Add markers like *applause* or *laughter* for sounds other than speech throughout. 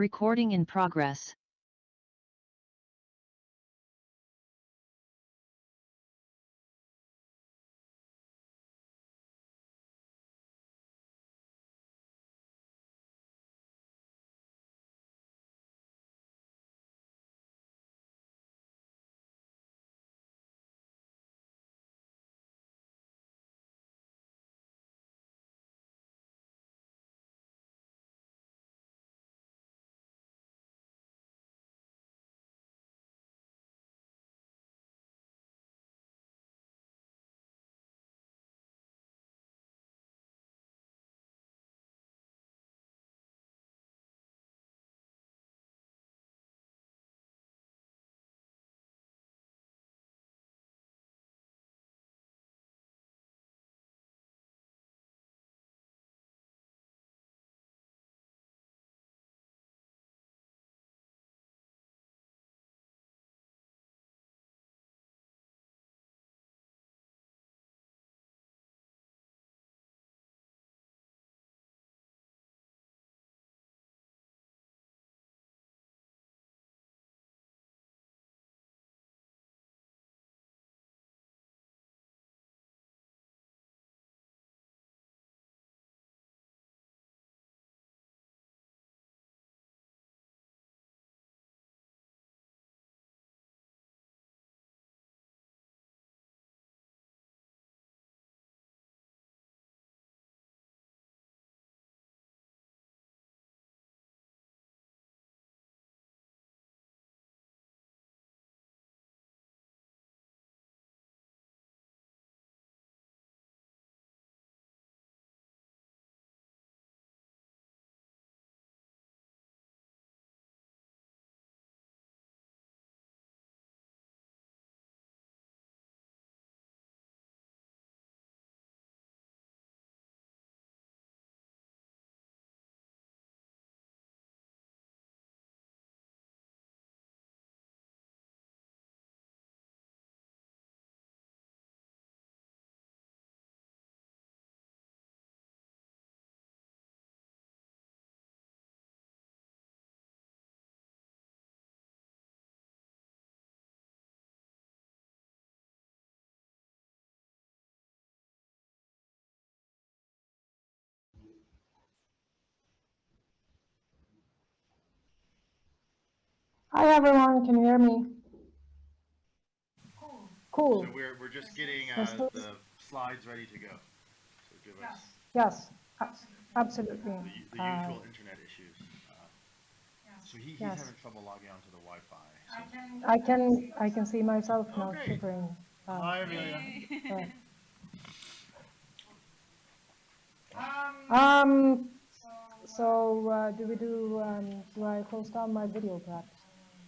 Recording in progress. Hi everyone, can you hear me? Cool. So we're, we're just getting uh, the slides ready to go. So give us Yes, absolutely. the, u- the Uh, usual internet issues. Uh, So he, he's Yes. having trouble logging onto the Wi-Fi. so- I can I can see myself now Okay. shivering. Uh, Hi, Amelia. uh, Um, so uh, do we do, um, do I close down my video perhaps?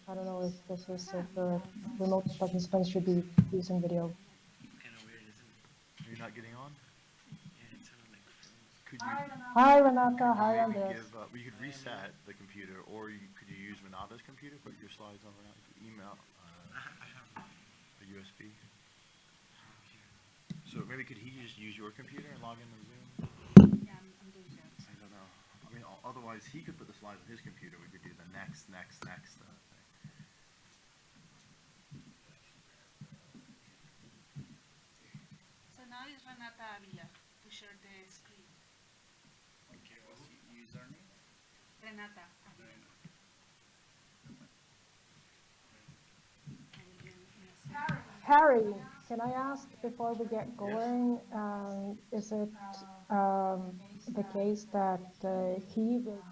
I don't know if this is, if the remote participants should be using video. kind of weird, isn't it? You're not getting on? Yeah, it sounded like. Could you, Hi Renata, hi maybe Andres. give, uh, we could reset the computer, or you, could you use Renata's computer, put your slides on Renata's email, uh, I, ha- I have one a USB? So maybe could he just use your computer and log into Zoom? Yeah, I'm, I'm doing that. I don't know. I mean, otherwise, he could put the slides on his computer, we could do the next, next, next, uh, thing. So now is Renata Avila to share the screen. Okay, what's the username? Renata Avila. I will be in- in a second. Harry, can I ask before we get going, um, is it um, the case that uh, he will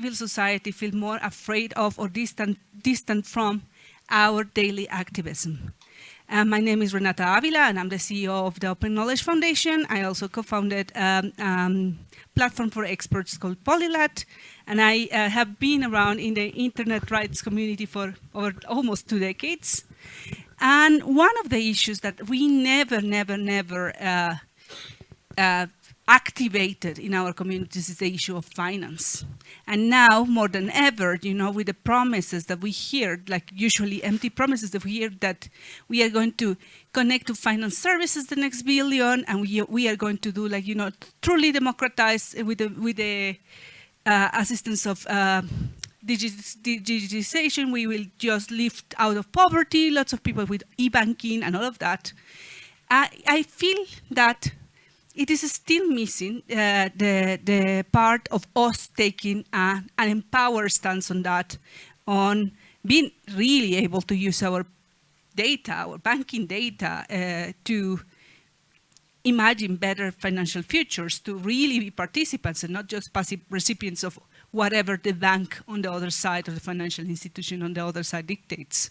civil society feel more afraid of or distant, distant from our daily activism. Uh, my name is Renata Avila and I'm the CEO of the Open Knowledge Foundation. I also co-founded a um, um, platform for experts called Polylat and I uh, have been around in the internet rights community for over almost two decades. And one of the issues that we never, never, never uh, uh, activated in our communities is the issue of finance. And now, more than ever, you know, with the promises that we hear, like usually empty promises that we hear that we are going to connect to finance services the next billion, and we, we are going to do like, you know, truly democratize with the, with the uh, assistance of uh, digitization, we will just lift out of poverty, lots of people with e-banking and all of that. I, I feel that it is still missing uh, the, the part of us taking a, an empowered stance on that, on being really able to use our data, our banking data, uh, to imagine better financial futures, to really be participants and not just passive recipients of whatever the bank on the other side or the financial institution on the other side dictates.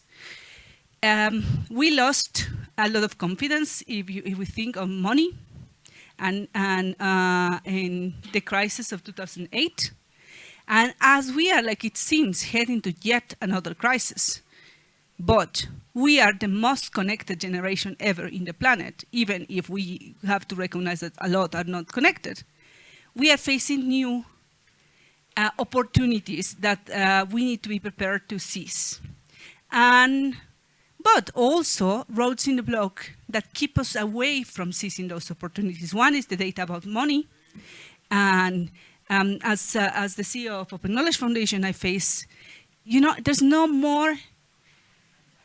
Um, we lost a lot of confidence if, you, if we think of money and, and uh, in the crisis of 2008. And as we are, like it seems, heading to yet another crisis, but we are the most connected generation ever in the planet, even if we have to recognize that a lot are not connected. We are facing new uh, opportunities that uh, we need to be prepared to seize. And but also roads in the block that keep us away from seizing those opportunities. One is the data about money. And um, as, uh, as the CEO of Open Knowledge Foundation, I face, you know, there's no more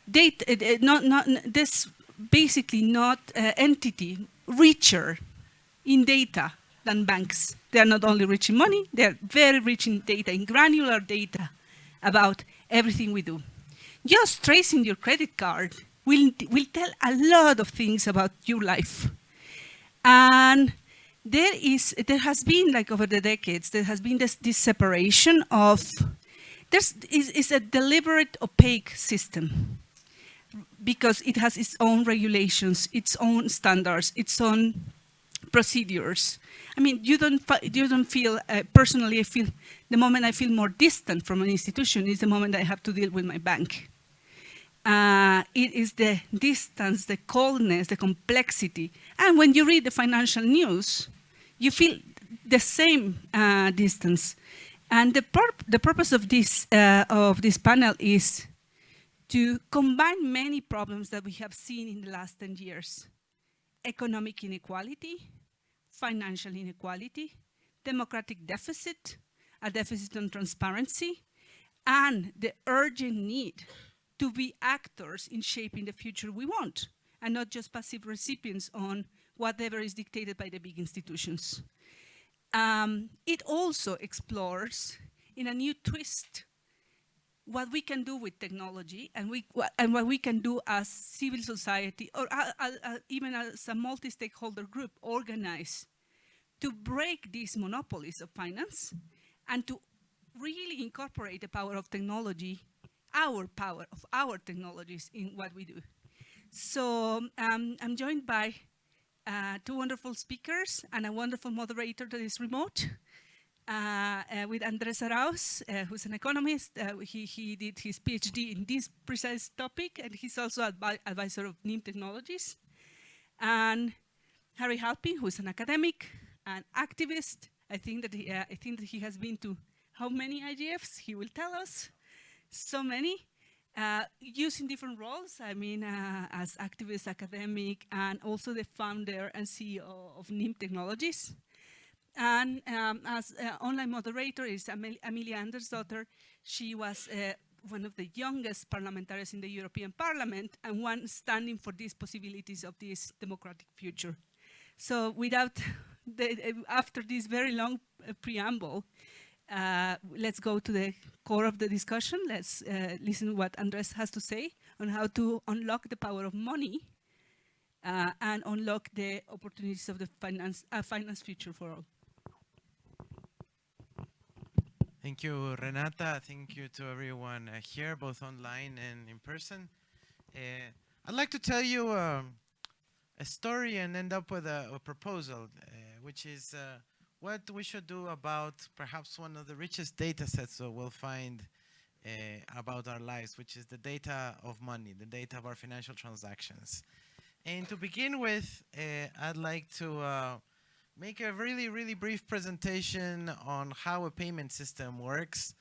data, uh, uh, not, not, this basically not uh, entity richer in data than banks. They are not only rich in money, they're very rich in data, in granular data about everything we do just tracing your credit card will, will tell a lot of things about your life. And there is, there has been like over the decades, there has been this, this separation of, there's is, is a deliberate opaque system because it has its own regulations, its own standards, its own procedures. I mean, you don't, you don't feel, uh, personally, I feel, the moment I feel more distant from an institution is the moment I have to deal with my bank uh, it is the distance, the coldness, the complexity. And when you read the financial news, you feel the same uh, distance. And the, pur the purpose of this, uh, of this panel is to combine many problems that we have seen in the last 10 years. Economic inequality, financial inequality, democratic deficit, a deficit on transparency, and the urgent need to be actors in shaping the future we want and not just passive recipients on whatever is dictated by the big institutions. Um, it also explores in a new twist what we can do with technology and, we, and what we can do as civil society or uh, uh, uh, even as a multi-stakeholder group organize to break these monopolies of finance and to really incorporate the power of technology our power of our technologies in what we do. So um, I'm joined by uh, two wonderful speakers and a wonderful moderator that is remote. Uh, uh, with Andres Arauz, uh, who's an economist. Uh, he, he did his PhD in this precise topic, and he's also advi advisor of Nym Technologies. And Harry Halpin, who's an academic and activist. I think that he, uh, I think that he has been to how many IGFs? He will tell us so many, uh, using different roles. I mean, uh, as activist, academic, and also the founder and CEO of Nym Technologies. And um, as uh, online moderator is Amel Amelia Andersdotter. She was uh, one of the youngest parliamentarians in the European Parliament and one standing for these possibilities of this democratic future. So without, *laughs* the, after this very long uh, preamble, uh, let's go to the core of the discussion. Let's uh, listen to what Andres has to say on how to unlock the power of money uh, and unlock the opportunities of the finance, uh, finance future for all. Thank you, Renata. Thank you to everyone uh, here, both online and in person. I'd like to tell you um, a story and end up with a, a proposal, which is what we should do about perhaps one of the richest data sets that we'll find uh, about our lives, which is the data of money, the data of our financial transactions. And to begin with, uh, I'd like to uh, make a really, really brief presentation on how a payment system works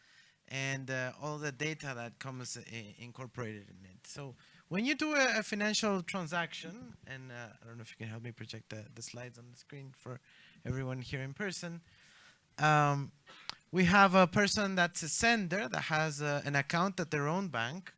and uh, all the data that comes incorporated in it. So when you do a, a financial transaction, and uh, I don't know if you can help me project the, the slides on the screen for everyone here in person. Um, we have a person that's a sender that has uh, an account at their own bank.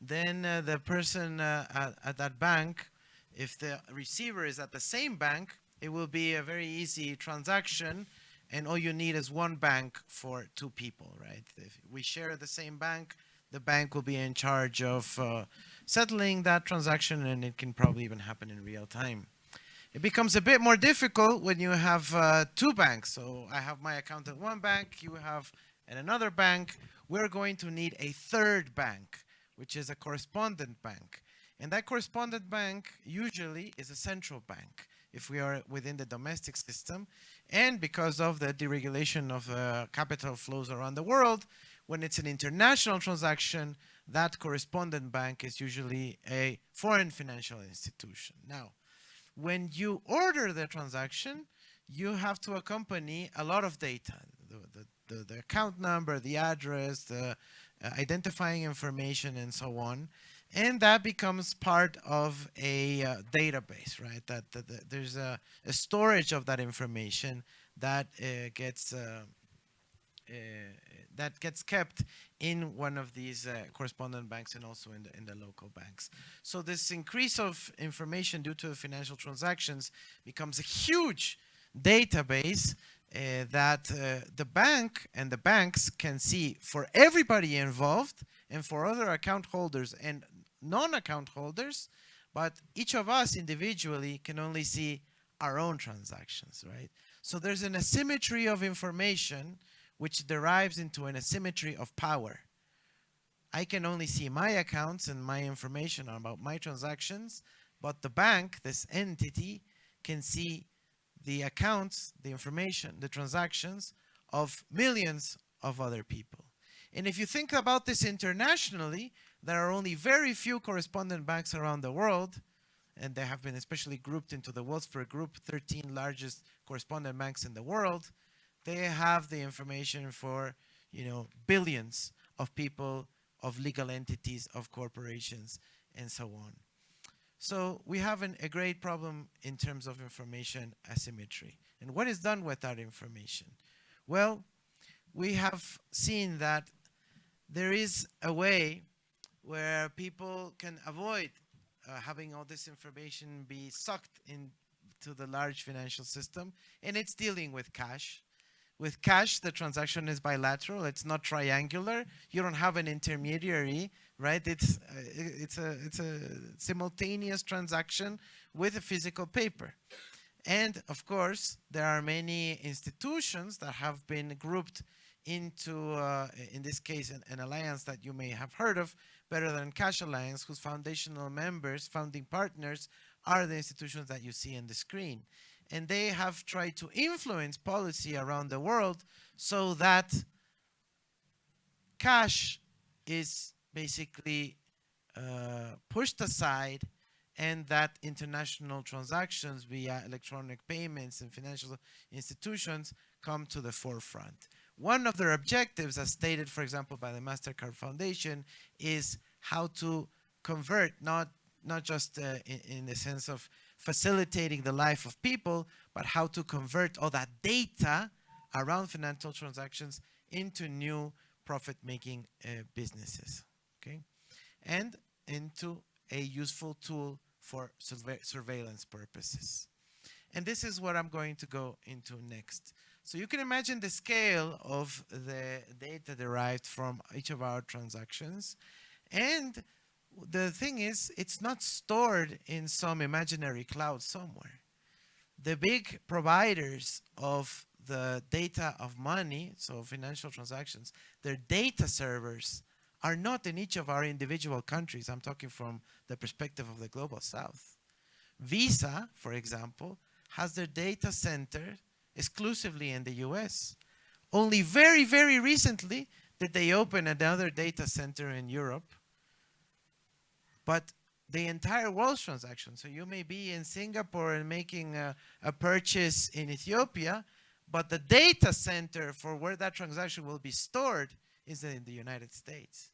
Then uh, the person uh, at, at that bank, if the receiver is at the same bank, it will be a very easy transaction and all you need is one bank for two people, right? If we share the same bank, the bank will be in charge of uh, settling that transaction and it can probably even happen in real time. It becomes a bit more difficult when you have uh, two banks. So I have my account at one bank, you have at another bank. We're going to need a third bank, which is a correspondent bank. And that correspondent bank usually is a central bank if we are within the domestic system. And because of the deregulation of uh, capital flows around the world, when it's an international transaction, that correspondent bank is usually a foreign financial institution. Now, when you order the transaction, you have to accompany a lot of data. The, the, the, account number, the address, the uh, identifying information, and so on. And that becomes part of a uh, database, right? That, that, that there's a, a storage of that information that uh, gets uh, that gets kept in one of these uh, correspondent banks and also in the, in the local banks. So this increase of information due to financial transactions becomes a huge database uh, that uh, the bank and the banks can see for everybody involved and for other account holders and non-account holders, but each of us individually can only see our own transactions, right? So there's an asymmetry of information which derives into an asymmetry of power. I can only see my accounts and my information about my transactions, but the bank, this entity, can see the accounts, the information, the transactions of millions of other people. And if you think about this internationally, there are only very few correspondent banks around the world, and they have been especially grouped into the Wolfsberg Group, 13 largest correspondent banks in the world. They have the information for, you know, billions of people, of legal entities, of corporations, and so on. So we have an, a great problem in terms of information asymmetry. And what is done with that information? Well, we have seen that there is a way where people can avoid uh, having all this information be sucked into the large financial system, and it's dealing with cash. With cash, the transaction is bilateral. It's not triangular. You don't have an intermediary, right? It's uh, it's a it's a simultaneous transaction with a physical paper. And of course, there are many institutions that have been grouped into, uh, in this case, an, an, alliance that you may have heard of, Better Than Cash Alliance, whose foundational members, founding partners, are the institutions that you see on the screen. And they have tried to influence policy around the world so that cash is basically uh, pushed aside and that international transactions via electronic payments and financial institutions come to the forefront. One of their objectives, as stated, for example, by the MasterCard Foundation, is how to convert, not, not just uh, in, in the sense of facilitating the life of people, but how to convert all that data around financial transactions into new profit-making uh, businesses, okay? And into a useful tool for surve surveillance purposes. And this is what I'm going to go into next. So you can imagine the scale of the data derived from each of our transactions. And the thing is, it's not stored in some imaginary cloud somewhere. The big providers of the data of money, so financial transactions, their data servers are not in each of our individual countries. I'm talking from the perspective of the global south. Visa, for example, has their data center exclusively in the US. Only very, very recently did they open another data center in Europe. But the entire world's transaction, so you may be in Singapore and making a, a purchase in Ethiopia, but the data center for where that transaction will be stored is in the United States.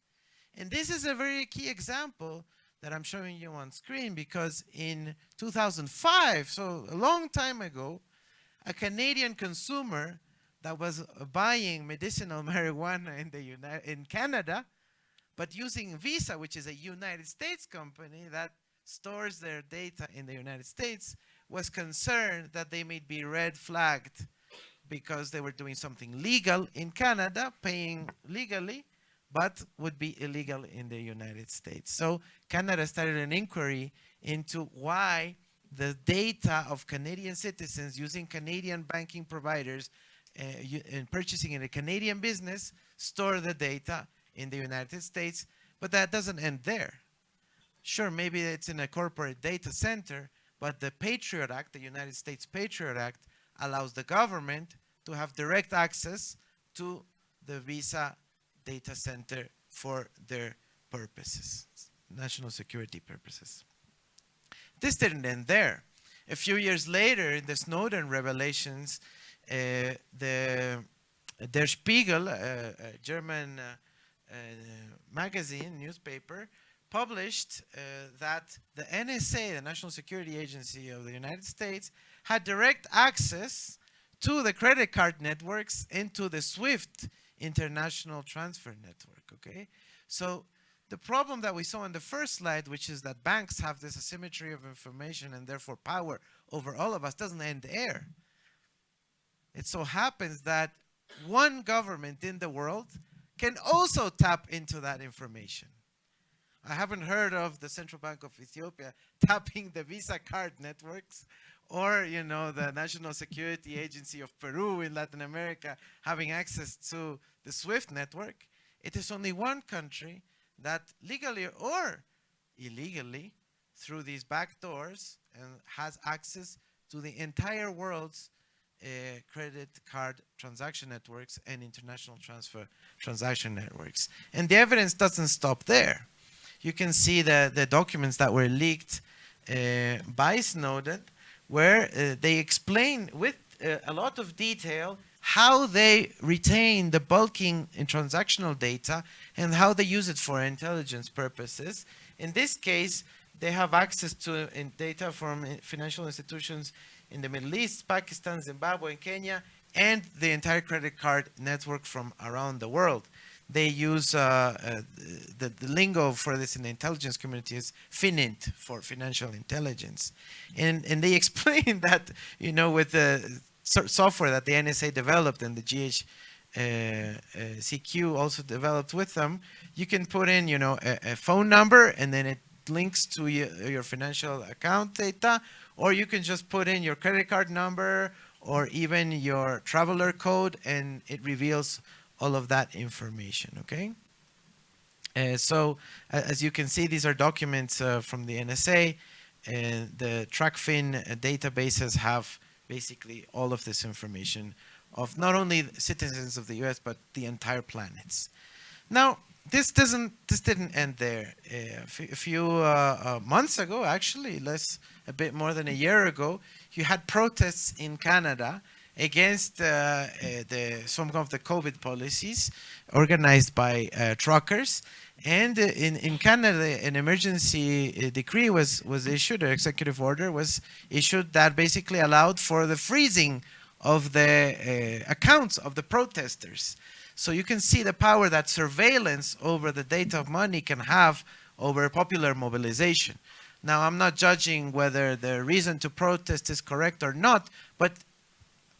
And this is a very key example that I'm showing you on screen because in 2005, so a long time ago, a Canadian consumer that was buying medicinal *laughs* marijuana in the in Canada, but using Visa, which is a United States company that stores their data in the United States, was concerned that they may be red flagged because they were doing something legal in Canada, paying legally, but would be illegal in the United States. So Canada started an inquiry into why the data of Canadian citizens using Canadian banking providers uh, and purchasing in a Canadian business store the data in the United States, but that doesn't end there. Sure, maybe it's in a corporate data center, but the Patriot Act, the United States Patriot Act, allows the government to have direct access to the Visa data center for their purposes, national security purposes. This didn't end there. A few years later, in the Snowden revelations, uh, the Der Spiegel, uh, a German uh, uh, magazine, newspaper, published uh, that the NSA, the National Security Agency of the United States, had direct access to the credit card networks and to the SWIFT international transfer network, okay? So the problem that we saw in the first slide, which is that banks have this asymmetry of information and therefore power over all of us, doesn't end there. It so happens that one government in the world can also tap into that information. I haven't heard of the Central Bank of Ethiopia *laughs* tapping the Visa card networks or, you know, the National Security Agency of Peru in Latin America having access to the SWIFT network. It is only one country that legally or illegally through these back doors and has access to the entire world's credit card transaction networks and international transfer transaction networks. And the evidence doesn't stop there. You can see the, the documents that were leaked uh, by Snowden, where uh, they explain with uh, a lot of detail how they retain the bulking and transactional data and how they use it for intelligence purposes. In this case, they have access to in data from uh, financial institutions in the Middle East, Pakistan, Zimbabwe, and Kenya, and the entire credit card network from around the world. They use uh, uh, the, the lingo for this in the intelligence community is FININT for financial intelligence, and and they *laughs* explain that you know with the so- software that the NSA developed and the GH uh, uh, CQ also developed with them, you can put in, you know, a, a phone number and then it links to your, your financial account data, or you can just put in your credit card number or even your traveler code and it reveals all of that information, okay? Uh, so as you can see, these are documents uh, from the NSA and the Tracfin uh, databases have basically all of this information of not only citizens of the US, but the entire planets. Now, this doesn't, this didn't end there. A few uh, uh, months ago, actually, less, a bit more than a year ago, you had protests in Canada against uh, uh, the, some of the COVID policies organized by uh, truckers. And uh, in, in Canada, an emergency decree was, was issued, an executive order was issued that basically allowed for the freezing of the accounts of the protesters. So you can see the power that surveillance over the data of money can have over popular mobilization. Now, I'm not judging whether the reason to protest is correct or not, but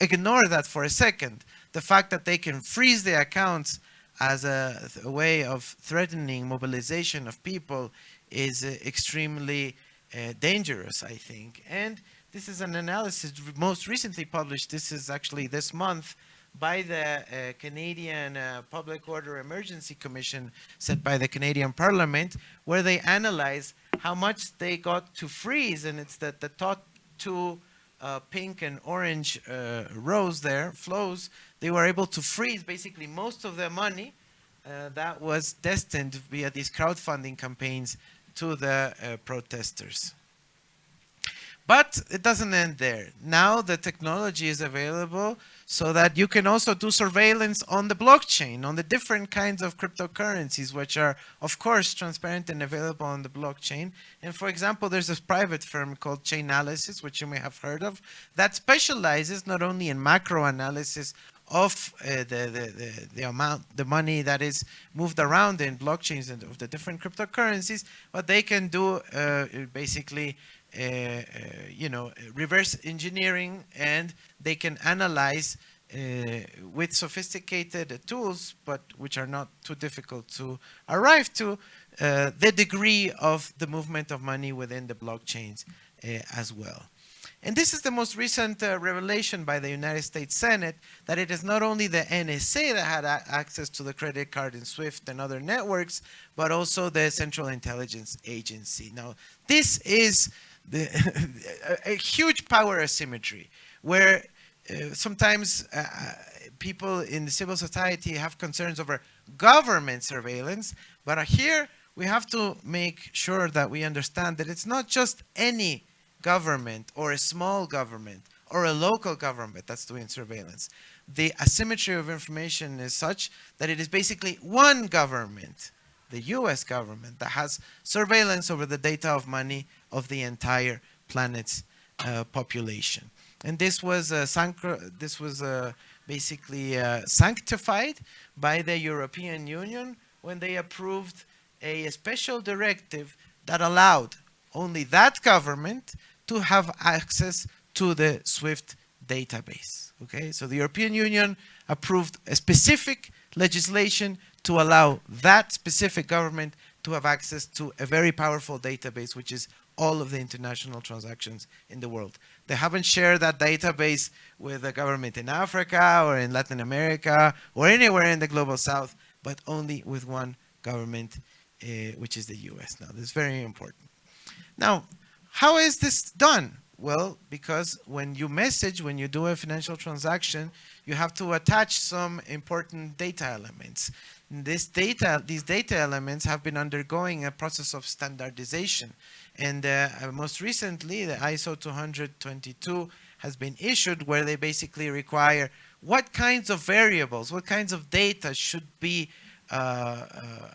ignore that for a second. The fact that they can freeze the accounts as a, a way of threatening mobilization of people is uh, extremely uh, dangerous, I think. And This is an analysis most recently published. This is actually this month by the uh, Canadian uh, Public Order Emergency Commission set by the Canadian Parliament, where they analyze how much they got to freeze, and it's that the top two uh, pink and orange uh, rows there, flows, they were able to freeze basically most of their money uh, that was destined via these crowdfunding campaigns to the uh, protesters. But it doesn't end there. Now the technology is available so that you can also do surveillance on the blockchain, on the different kinds of cryptocurrencies, which are, of course, transparent and available on the blockchain. And for example, there's this private firm called Chainalysis, which you may have heard of, that specializes not only in macro analysis of uh, the, the, the, the amount, the money that is moved around in blockchains and of the different cryptocurrencies, but they can do uh, basically, you know, reverse engineering and they can analyze uh, with sophisticated tools, but which are not too difficult to arrive to, uh, the degree of the movement of money within the blockchains uh, as well. And this is the most recent uh, revelation by the United States Senate that it is not only the NSA that had access to the credit card in SWIFT and other networks, but also the Central Intelligence Agency. Now, this is the a, *laughs* a huge power asymmetry where uh, sometimes uh, uh, people in the civil society have concerns over government surveillance, but here we have to make sure that we understand that it's not just any government or a small government or a local government that's doing surveillance. The asymmetry of information is such that it is basically one government, the US government, that has surveillance over the data of money of the entire planet's uh, population. And this was uh, this was uh, basically uh, sanctified by the European Union when they approved a special directive that allowed only that government to have access to the SWIFT database. Okay, so the European Union approved a specific legislation to allow that specific government to have access to a very powerful database, which is all of the international transactions in the world. They haven't shared that database with the government in Africa or in Latin America or anywhere in the global south, but only with one government, uh, which is the US. Now, this is very important. Now, how is this done? Well, because when you message, when you do a financial transaction, you have to attach some important data elements. This data, these data elements have been undergoing a process of standardization. And uh, most recently, the ISO 222 has been issued where they basically require what kinds of variables, what kinds of data should be uh, uh,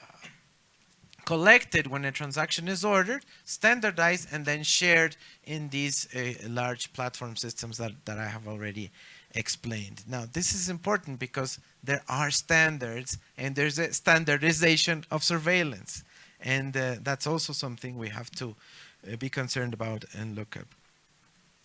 collected when a transaction is ordered, standardized, and then shared in these uh, large platform systems that, that I have already explained. Now, this is important because there are standards and there's a standardization of surveillance. And uh, that's also something we have to uh, be concerned about and look at.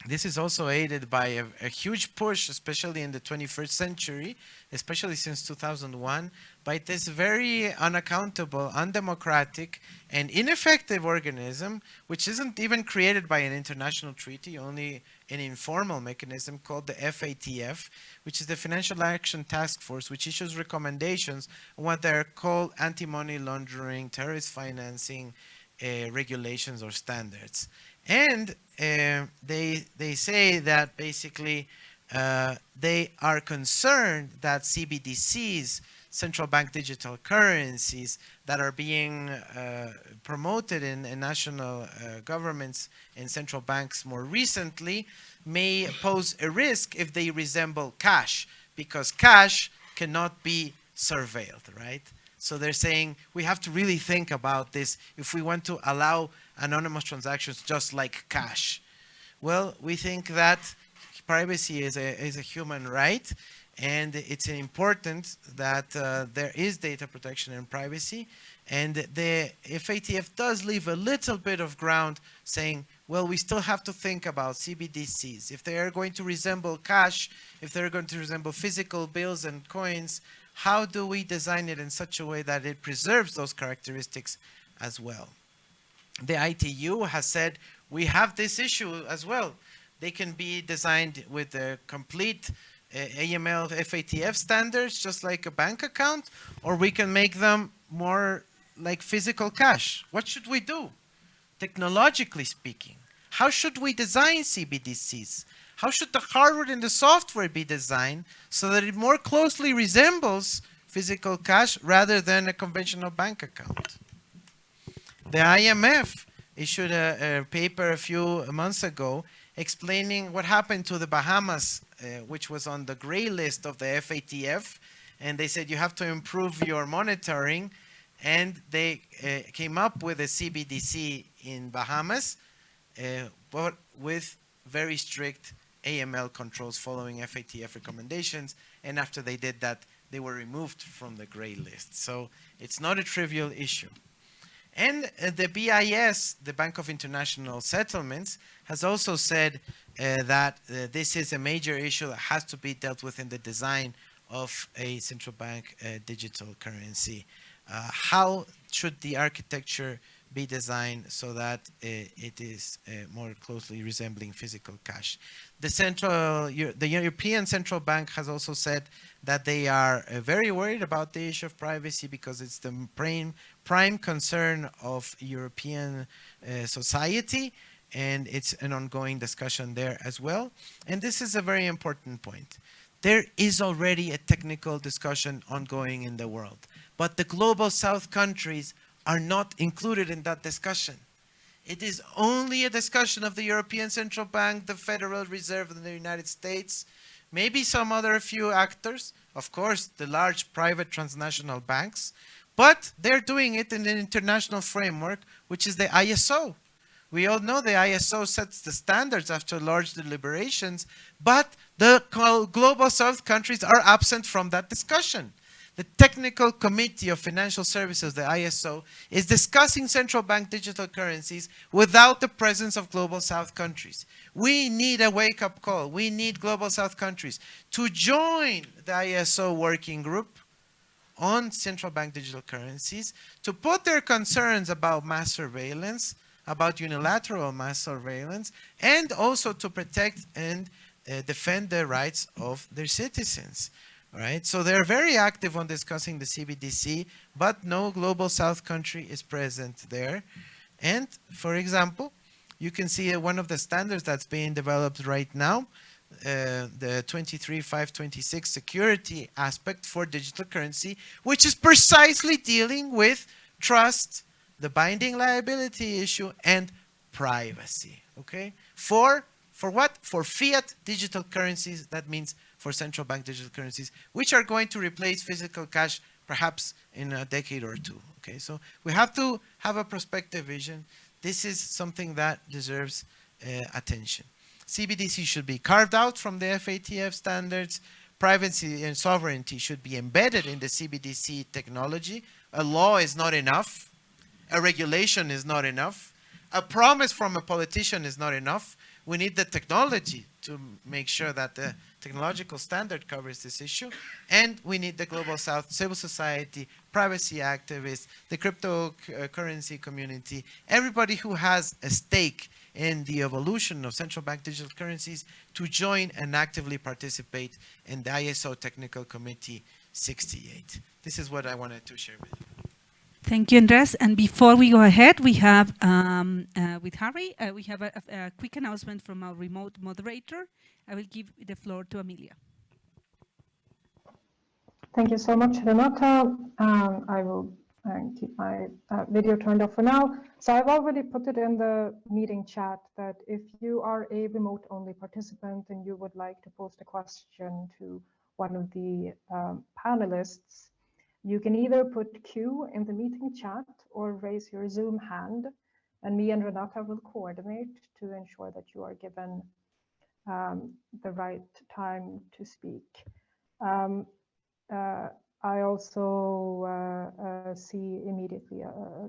This is also aided by a, a huge push, especially in the 21st century, especially since 2001, by this very unaccountable, undemocratic, and ineffective organism, which isn't even created by an international treaty, only an informal mechanism called the FATF, which is the Financial Action Task Force, which issues recommendations on what they're called anti-money laundering, terrorist financing uh, regulations or standards. And uh, they, they say that basically uh, they are concerned that CBDCs, central bank digital currencies that are being uh, promoted in, in national uh, governments and central banks more recently may pose a risk if they resemble cash because cash cannot be surveilled, right? So they're saying we have to really think about this if we want to allow anonymous transactions just like cash. Well, we think that privacy is a, is a human right and it's important that uh, there is data protection and privacy. And the FATF does leave a little bit of ground saying well we still have to think about CBDCs if they are going to resemble cash if they're going to resemble physical bills and coins how do we design it in such a way that it preserves those characteristics as well? The ITU has said we have this issue as well. They can be designed with a complete AML FATF standards, just like a bank account, or we can make them more like physical cash. What should we do? Technologically speaking, how should we design CBDCs? How should the hardware and the software be designed so that it more closely resembles physical cash rather than a conventional bank account? The IMF issued a, a paper a few months ago explaining what happened to the Bahamas, which was on the gray list of the FATF. And they said you have to improve your monitoring. And they uh, came up with a CBDC in Bahamas, uh, but with very strict AML controls following FATF recommendations. And after they did that, they were removed from the gray list. So it's not a trivial issue. And uh, the BIS, the Bank of International Settlements, has also said uh, that uh, this is a major issue that has to be dealt with in the design of a central bank uh, digital currency. Uh, how should the architecture be designed so that uh, it is more closely resembling physical cash? The central, the European Central Bank has also said that they are very worried about the issue of privacy because it's the prime, prime concern of European uh, society and it's an ongoing discussion there as well. And this is a very important point. There is already a technical discussion ongoing in the world, but the global south countries are not included in that discussion. It is only a discussion of the European Central Bank, the Federal Reserve in the United States, maybe some other few actors, of course, the large private transnational banks, but they're doing it in an international framework, which is the ISO. We all know the ISO sets the standards after large deliberations, but the global south countries are absent from that discussion. The Technical Committee of Financial Services, the ISO, is discussing central bank digital currencies without the presence of global south countries. We need a wake-up call. We need global south countries to join the ISO working group on central bank digital currencies to put their concerns about mass surveillance, about unilateral mass surveillance, and also to protect and uh, defend the rights of their citizens right? So they're very active on discussing the CBDC, but no global south country is present there. And for example, you can see uh, one of the standards that's being developed right now, uh, the 23526 security aspect for digital currency, which is precisely dealing with trust, the binding liability issue, and privacy, okay? For, for what? For fiat digital currencies, that means for central bank digital currencies, which are going to replace physical cash perhaps in a decade or two. Okay, so we have to have a prospective vision. This is something that deserves uh, attention. CBDC should be carved out from the FATF standards. Privacy and sovereignty should be embedded in the CBDC technology. A law is not enough. A regulation is not enough. A promise from a politician is not enough. We need the technology to make sure that the technological standard covers this issue. And we need the Global South, civil society, privacy activists, the cryptocurrency community, everybody who has a stake in the evolution of central bank digital currencies to join and actively participate in the ISO Technical Committee 68. This is what I wanted to share with you. Thank you, Andres. And before we go ahead, we have, um, uh, with Harry, uh, we have a, a, quick announcement from our remote moderator. I will give the floor to Amelia. Thank you so much, Renata. Um, I will uh, keep my uh, video turned off for now. So I've already put it in the meeting chat that if you are a remote-only participant and you would like to post a question to one of the um, panelists, you can either put Q in the meeting chat or raise your Zoom hand, and me and Renata will coordinate to ensure that you are given um, the right time to speak. Um, uh, I also uh, uh, see immediately uh,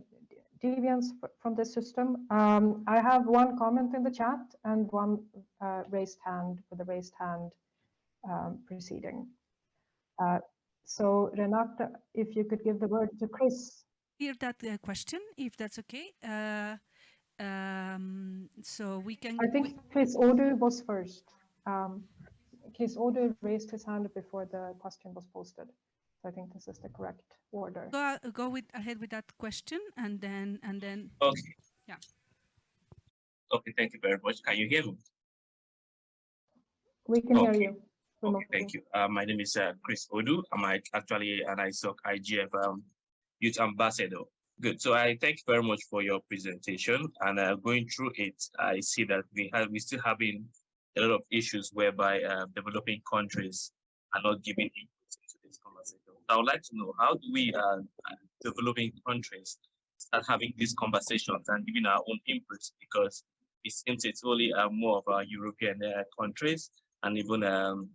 deviance from the system. Um, I have one comment in the chat and one uh, raised hand for the raised hand um, proceeding. Uh, so Renata, if you could give the word to Chris. Hear that uh, question, if that's okay. Uh, Um, so we can. I think Chris Odo was first. Um, Case Odo raised his hand before the question was posted. So I think this is the correct order. go a- go with ahead with that question and then and then Okay. Yeah. Okay, thank you very much. Can you hear me? We can hear you. Okay, thank you. Uh, my name is uh, Chris Odu. I'm ac- actually an ISOC IGF um, youth ambassador. Good. So I thank you very much for your presentation. And uh, going through it, I see that we have we still having a lot of issues whereby uh, developing countries are not giving input into this conversation. I would like to know how do we uh, uh, developing countries start having these conversations and giving our own inputs because it seems it's only uh, more of our European uh, countries and even um,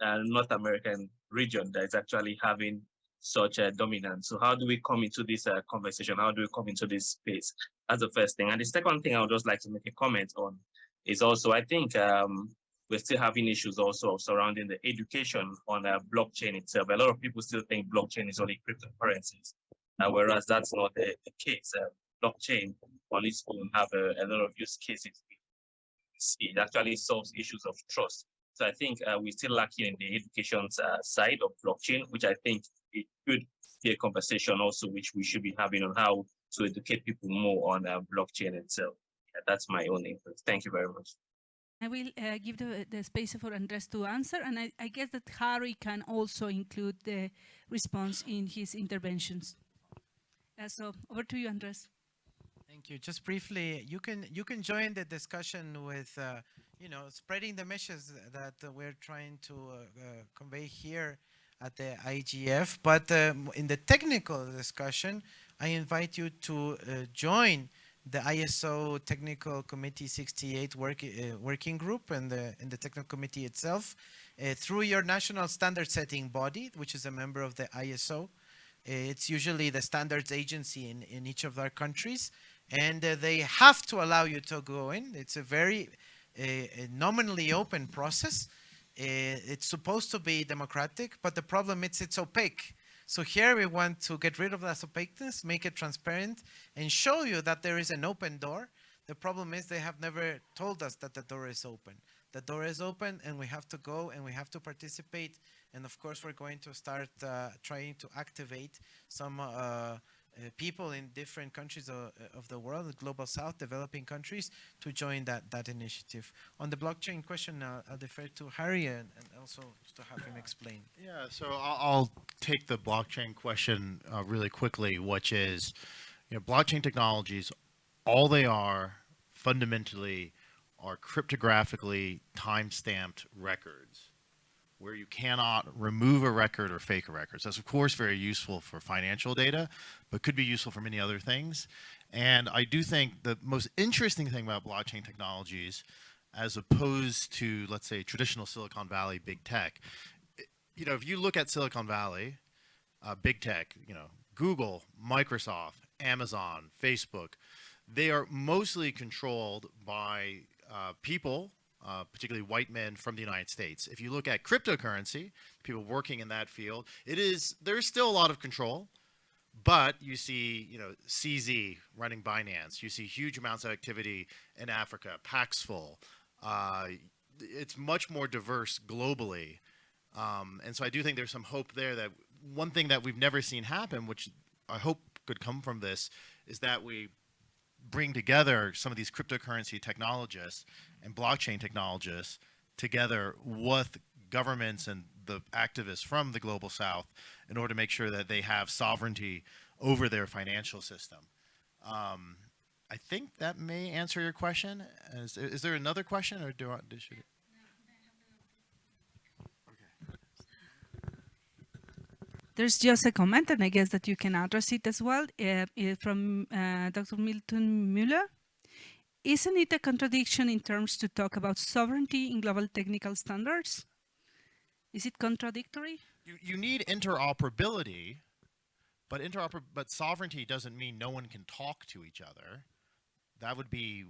uh, North American region that is actually having such a dominance. So how do we come into this uh, conversation? How do we come into this space? That's the first thing. And the second thing I would just like to make a comment on is also, I think um, we're still having issues also surrounding the education on uh, blockchain itself. A lot of people still think blockchain is only cryptocurrencies, uh, whereas that's not the, the case. Uh, blockchain on its own have a, a lot of use cases. It actually solves issues of trust. So I think uh, we're still lacking in the education uh, side of blockchain, which I think it could be a conversation also, which we should be having on how to educate people more on uh, blockchain itself. Yeah, that's my own input. Thank you very much. I will uh, give the, the space for Andres to answer, and I, I guess that Harry can also include the response in his interventions. Uh, so over to you, Andres. Thank you. Just briefly, you can you can join the discussion with uh, you know spreading the messages that uh, we're trying to uh, uh, convey here at the IGF. But um, in the technical discussion, I invite you to uh, join the ISO Technical Committee 68 work, uh, working group and the in the technical committee itself uh, through your national standard setting body, which is a member of the ISO. It's usually the standards agency in, in each of our countries, and they have to allow you to go in. It's a very a nominally open process. Uh, it's supposed to be democratic, but the problem is it's opaque. So here we want to get rid of that opaqueness, make it transparent, and show you that there is an open door. The problem is they have never told us that the door is open. The door is open and we have to go and we have to participate. And of course, we're going to start uh, trying to activate some uh, uh, people in different countries of, of the world, the global south, developing countries, to join that, that initiative. On the blockchain question, uh, I'll defer to Harry and, and also to have him explain. Yeah, so I'll, I'll take the blockchain question uh, really quickly, which is, you know, blockchain technologies, all they are fundamentally are cryptographically time-stamped records where you cannot remove a record or fake a record. So that's of course very useful for financial data, but could be useful for many other things. And I do think the most interesting thing about blockchain technologies, as opposed to, let's say, traditional Silicon Valley big tech, you know, if you look at Silicon Valley, uh, big tech, you know, Google, Microsoft, Amazon, Facebook, they are mostly controlled by uh, people, uh, particularly white men from the United States. If you look at cryptocurrency, people working in that field, it is there's still a lot of control, but you see, you know, CZ running Binance. You see huge amounts of activity in Africa, Paxful. Uh, it's much more diverse globally. Um, and so I do think there's some hope there that one thing that we've never seen happen, which I hope could come from this, is that we bring together some of these cryptocurrency technologists and blockchain technologists together with governments and the activists from the global south in order to make sure that they have sovereignty over their financial system. Um, I think that may answer your question. Is, is there another question or do I, There's just a comment, and I guess that you can address it as well uh, from uh, Dr. Milton Mueller. Isn't it a contradiction in terms to talk about sovereignty in global technical standards? Is it contradictory? you, you need interoperability, but interoper but sovereignty doesn't mean no one can talk to each other. That would be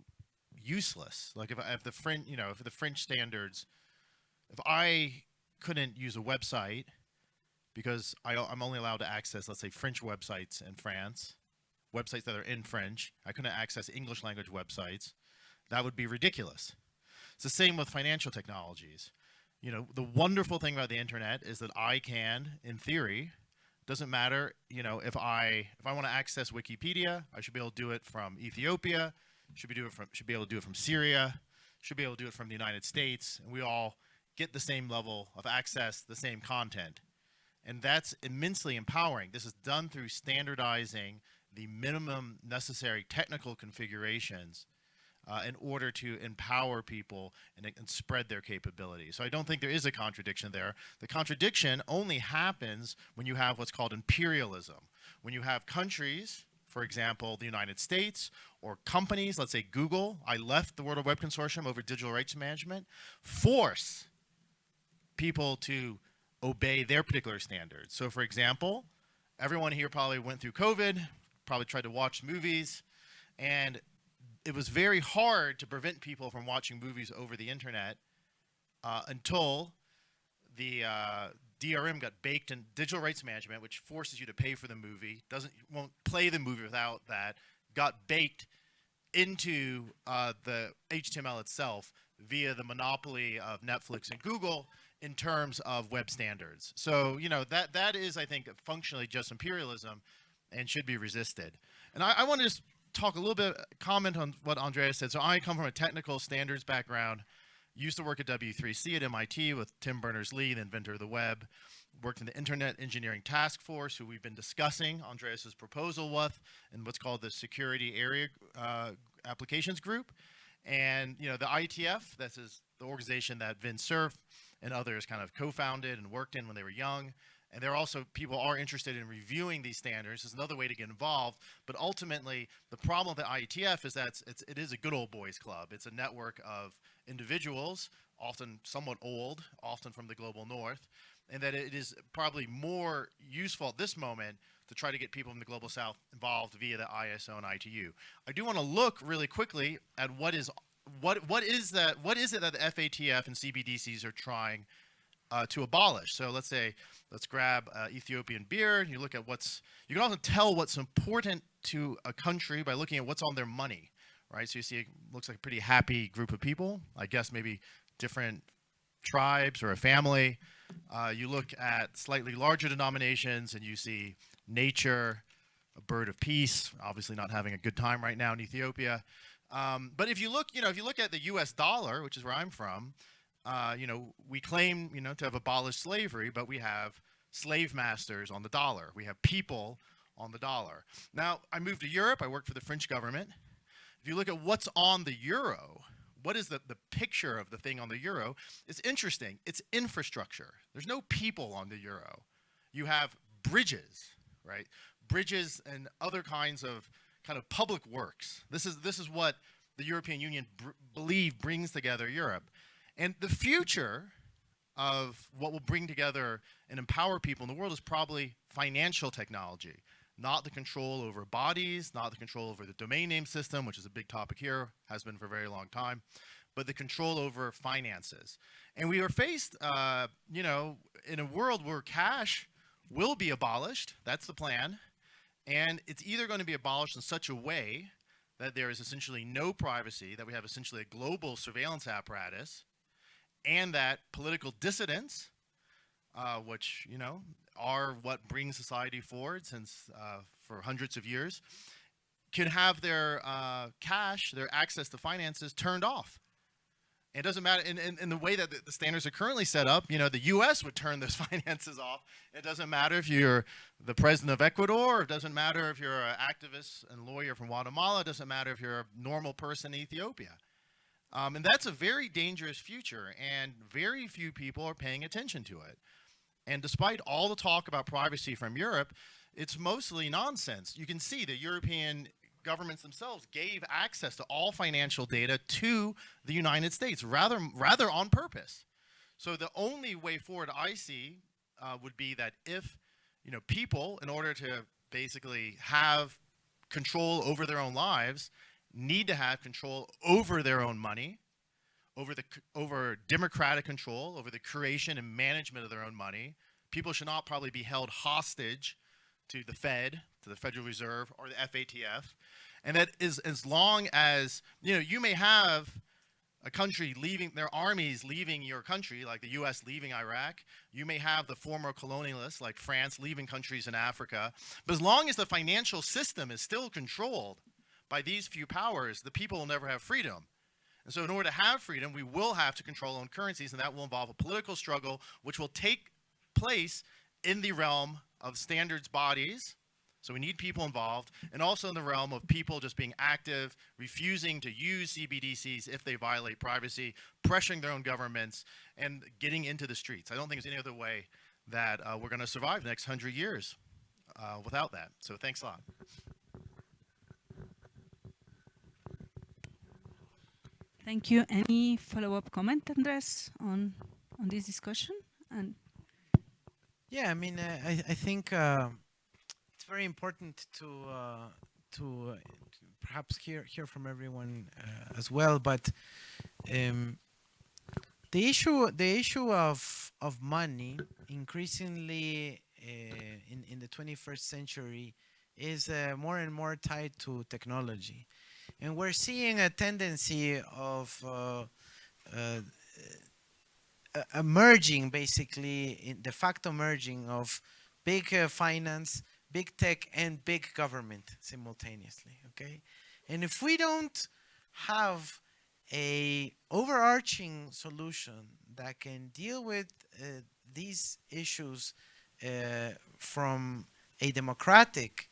useless. Like if, if the French, you know, if the French standards, if I couldn't use a website because I, I'm only allowed to access, let's say, French websites in France, websites that are in French. I couldn't access English language websites. That would be ridiculous. It's the same with financial technologies. You know, the wonderful thing about the internet is that I can, in theory, doesn't matter, you know, if I if I want to access Wikipedia, I should be able to do it from Ethiopia, should be do it from should be able to do it from Syria, should be able to do it from the United States, and we all get the same level of access, the same content. And that's immensely empowering. This is done through standardizing the minimum necessary technical configurations uh, in order to empower people and, and spread their capabilities. So I don't think there is a contradiction there. The contradiction only happens when you have what's called imperialism. When you have countries, for example, the United States, or companies, let's say Google, I left the World Wide Web Consortium over digital rights management, force people to obey their particular standards. So for example, everyone here probably went through COVID, probably tried to watch movies, and it was very hard to prevent people from watching movies over the internet uh, until the uh, DRM got baked in digital rights management, which forces you to pay for the movie, doesn't won't play the movie without that, got baked into uh, the HTML itself via the monopoly of Netflix and Google in terms of web standards. So you know that that is, I think, functionally just imperialism, and should be resisted. And I, I want to just talk a little bit, comment on what Andrea said. So I come from a technical standards background, used to work at W3C at MIT with Tim Berners-Lee, the inventor of the web, worked in the Internet Engineering Task Force, who we've been discussing Andreas's proposal with, in what's called the Security Area uh, Applications Group. And, you know, the IETF, this is the organization that Vint Cerf and others kind of co-founded and worked in when they were young. And there are also people are interested in reviewing these standards. There's another way to get involved. But ultimately, the problem with the IETF is that it's, it is a good old boys club. It's a network of individuals, often somewhat old, often from the global north, and that it is probably more useful at this moment to try to get people from the global south involved via the ISO and ITU. I do want to look really quickly at what is what what is that what is it that the FATF and CBDCs are trying uh, to abolish. So let's say, let's grab uh, Ethiopian birr. You look at what's, you can also tell what's important to a country by looking at what's on their money, right? So you see, it looks like a pretty happy group of people. I guess maybe different tribes or a family. Uh, you look at slightly larger denominations and you see nature, a bird of peace, obviously not having a good time right now in Ethiopia. Um, but if you look, you know, if you look at the US dollar, which is where I'm from, uh, you know, we claim, you know, to have abolished slavery, but we have slave masters on the dollar. We have people on the dollar. Now, I moved to Europe. I worked for the French government. If you look at what's on the euro, what is the, the picture of the thing on the euro? It's interesting. It's infrastructure. There's no people on the euro. You have bridges, right? Bridges and other kinds of kind of public works. This is, this is what the European Union believe brings together Europe. And the future of what will bring together and empower people in the world is probably financial technology, not the control over bodies, not the control over the domain name system, which is a big topic here, has been for a very long time, but the control over finances. And we are faced, uh, you know, in a world where cash will be abolished, that's the plan, and it's either going to be abolished in such a way that there is essentially no privacy, that we have essentially a global surveillance apparatus, and that political dissidents, uh, which, you know, are what brings society forward since uh, for hundreds of years, can have their uh, cash, their access to finances turned off. It doesn't matter, in, in, in the way that the, standards are currently set up, you know, the US would turn those *laughs* finances off. It doesn't matter if you're the president of Ecuador, it doesn't matter if you're an activist and lawyer from Guatemala, it doesn't matter if you're a normal person in Ethiopia. Um, and that's a very dangerous future, and very few people are paying attention to it. And despite all the talk about privacy from Europe, it's mostly nonsense. You can see the European governments themselves gave access to all financial data to the United States, rather, rather on purpose. So the only way forward I see uh, would be that if you know people, in order to basically have control over their own lives, need to have control over their own money, over the over democratic control, over the creation and management of their own money. People should not probably be held hostage to the Fed, to the Federal Reserve or the FATF. And that is as long as, you know, you may have a country leaving their armies leaving your country, like the US leaving Iraq. You may have the former colonialists like France leaving countries in Africa. But as long as the financial system is still controlled by these few powers, the people will never have freedom. And so in order to have freedom, we will have to control our own currencies, and that will involve a political struggle, which will take place in the realm of standards bodies. So we need people involved, and also in the realm of people just being active, refusing to use CBDCs if they violate privacy, pressuring their own governments, and getting into the streets. I don't think there's any other way that uh, we're going to survive the next hundred years uh, without that. So thanks a lot. Thank you. Any follow-up comment, Andres, on on this discussion? And Yeah, I mean, uh, I, I think uh, it's very important to uh, to, uh, to perhaps hear hear from everyone uh, as well. But um, the issue the issue of of money increasingly uh, in in the 21st century is more and more tied to technology, and we're seeing a tendency of uh, uh, uh, emerging basically de facto merging of big uh, finance big tech and big government simultaneously okay? And if we don't have a overarching solution that can deal with uh, these issues uh, from a democratic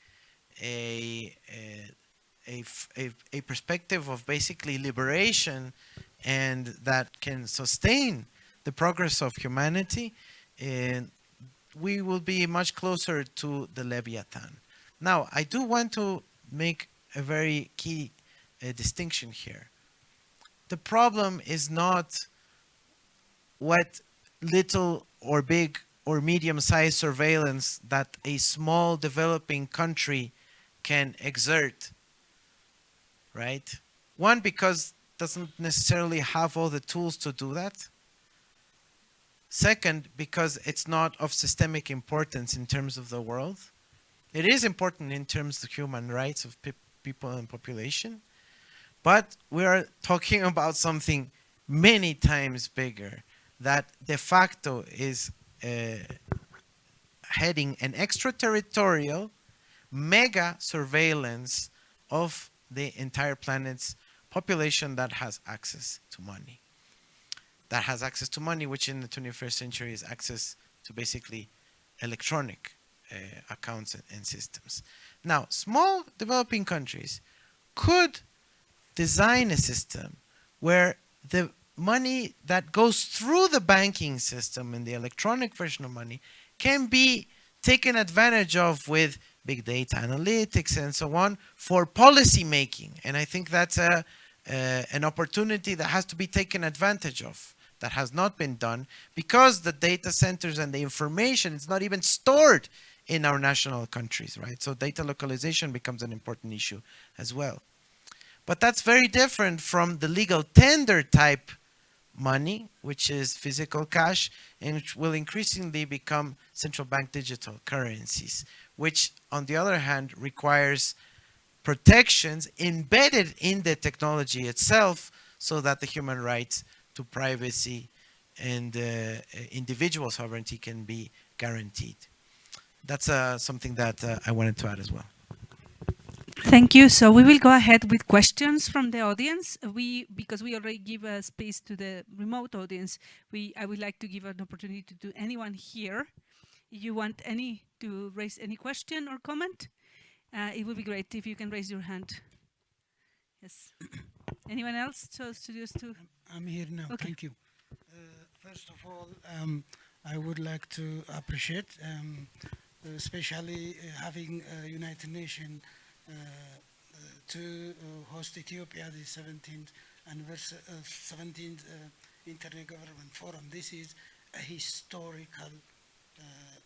a, a a, a, a perspective of basically liberation and that can sustain the progress of humanity, and we will be much closer to the Leviathan. Now, I do want to make a very key uh, distinction here. The problem is not what little or big or medium-sized surveillance that a small developing country can exert, right? One, because doesn't necessarily have all the tools to do that. Second, because it's not of systemic importance in terms of the world. It is important in terms of human rights of pe- people and population, but we are talking *laughs* about something many times bigger that de facto is uh, heading an extraterritorial mega surveillance of the entire planet's population that has access to money that has access to money, which in the 21st century is access to basically electronic uh, accounts and, and systems. Now, small developing countries could design a system where the money that goes through the banking system and the electronic version of money can be taken advantage of with big data analytics and so on for policy making. And I think that's a, uh, an opportunity that has to be taken advantage of that has not been done because the data centers and the information is not even stored in our national countries, right? So data localization becomes an important issue as well. But that's very different from the legal tender type money, which is physical cash, and which will increasingly become central bank digital currencies, which on the other hand requires protections embedded in the technology itself so that the human rights to privacy and uh, individual sovereignty can be guaranteed. That's uh, something that uh, I wanted to add as well. Thank you. So we will go ahead with questions from the audience. We because we already give a space to the remote audience. We I would like to give an opportunity to anyone here. You want any to raise any question or comment, uh, it would be great if you can raise your hand. Yes. *coughs* Anyone else? chose to studios to I'm here now. Okay. Thank you. Uh, first of all, um, I would like to appreciate, um, especially uh, having uh, United Nations uh, uh, to uh, host Ethiopia the 17th anniversary, uh, 17th uh, Intergovernment Forum. This is a historical uh,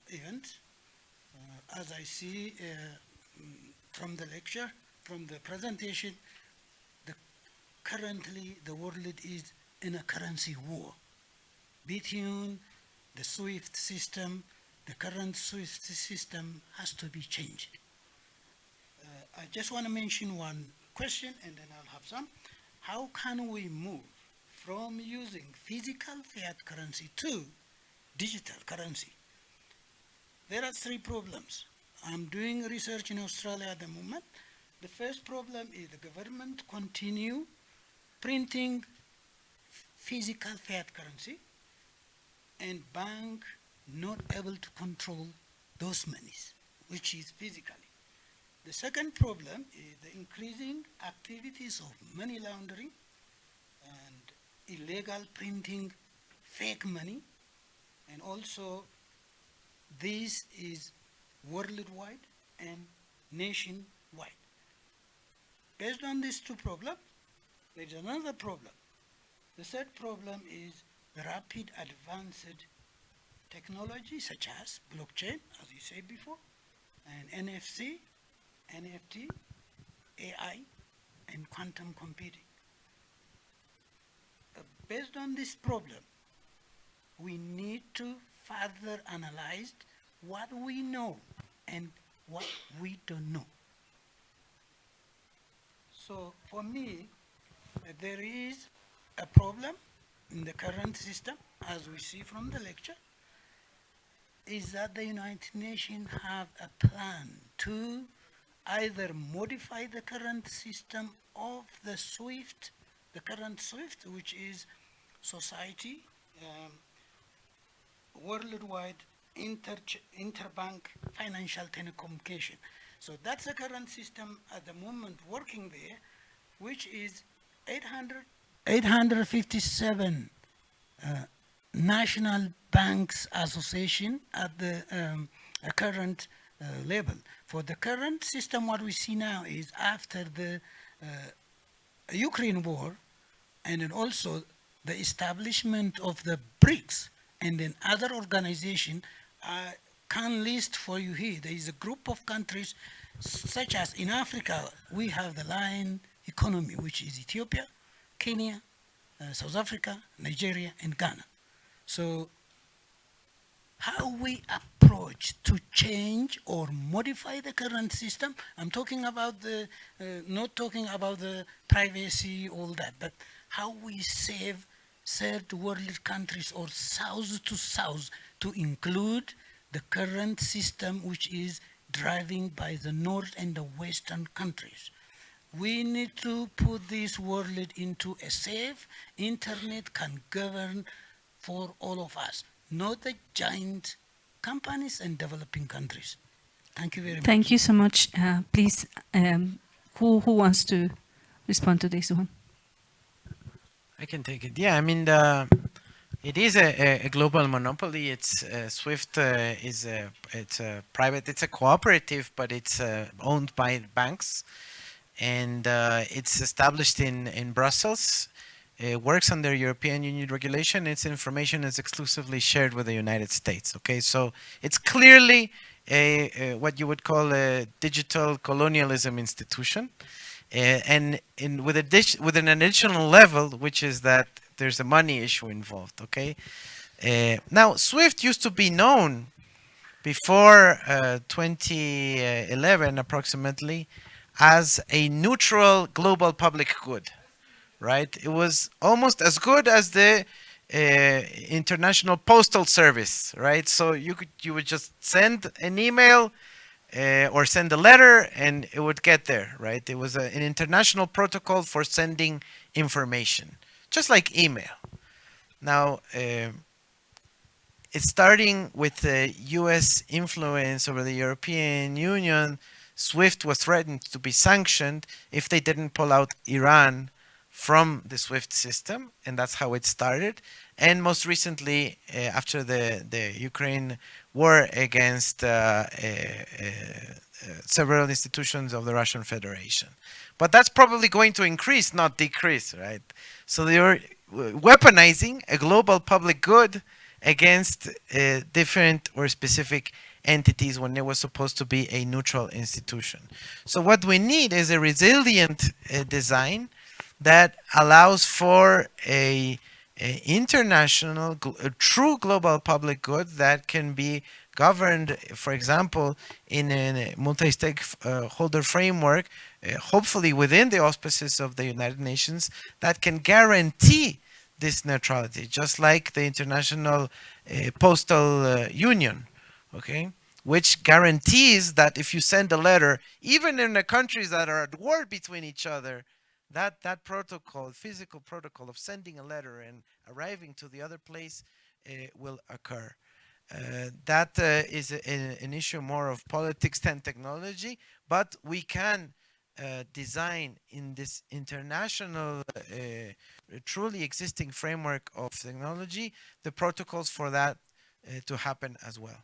event. Uh, as I see uh, from the lecture, from the presentation, the currently the world is in a currency war between the SWIFT system, the current SWIFT system has to be changed. I just want to mention one question and then I'll have some. How can we move from using physical fiat currency to digital currency? There are three problems. I'm doing research in Australia at the moment. The first problem is the government continue printing physical fiat currency and bank not able to control those monies, which is physically. The second problem is the increasing activities of money laundering and illegal printing fake money and also this is worldwide and nationwide. Based on these two problems, there is another problem. The third problem is rapid advanced technology such as blockchain, as you said before, and NFC, NFT, AI, and quantum computing. Uh, based on this problem, we need to further analyzed what we know and what we don't know. So for me, there is a problem in the current system, as we see from the lecture, is that the United Nations have a plan to either modify the current system of the SWIFT, the current SWIFT, which is society, um, worldwide inter interbank financial telecommunication. So that's the current system at the moment working there, which is 800, 857 uh, national banks association at the um, uh, current uh, level. For the current system, what we see now is after the uh, Ukraine war, and then also the establishment of the BRICS, and then other organization, I can list for you here. There is a group of countries, such as in Africa, we have the Lion economy, which is Ethiopia, Kenya, uh, South Africa, Nigeria, and Ghana. So how we approach to change or modify the current system, I'm talking about the, uh, not talking about the privacy, all that, but how we save third world countries or south to south to include the current system which is driving by the north and the western countries. We need to put this world into a safe internet can govern for all of us, not the giant companies and developing countries. Thank you very much. Thank you so much. Uh, please, um, who, who wants to respond to this one? I can take it. Yeah, I mean, the, it is a, a global monopoly. It's uh, Swift uh, is a it's a private. It's a cooperative, but it's uh, owned by banks, and uh, it's established in in Brussels. It works under European Union regulation. Its information is exclusively shared with the United States. Okay, so it's clearly a, a what you would call a digital colonialism institution. And in with a dish, with an additional level, which is that there's a money issue involved. Okay. Uh, now Swift used to be known before uh, 2011 approximately as a neutral global public good, right? It was almost as good as the uh, international postal service, right? So you could you would just send an email uh, or send a letter and it would get there, right? It was a, an international protocol for sending information, just like email. Now, uh, it's starting with the US influence over the European Union. SWIFT was threatened to be sanctioned if they didn't pull out Iran from the SWIFT system, and that's how it started. And most recently, uh, after the, the Ukraine war against uh, uh, uh, several institutions of the Russian Federation. But that's probably going to increase, not decrease, right? So they're weaponizing a global public good against uh, different or specific entities when it was supposed to be a neutral institution. So what we need is a resilient uh, design that allows for a, a international, true global public good that can be governed, for example, in a multi-stakeholder framework, uh, hopefully within the auspices of the United Nations, that can guarantee this neutrality, just like the International uh, Postal uh, Union, okay? Which guarantees that if you send a letter, even in the countries that are at war between each other, that, that protocol, physical protocol of sending a letter and arriving to the other place uh, will occur. Uh, that uh, is a, a- an issue more of politics than technology, but we can design in this international, truly existing framework of technology, the protocols for that to happen as well.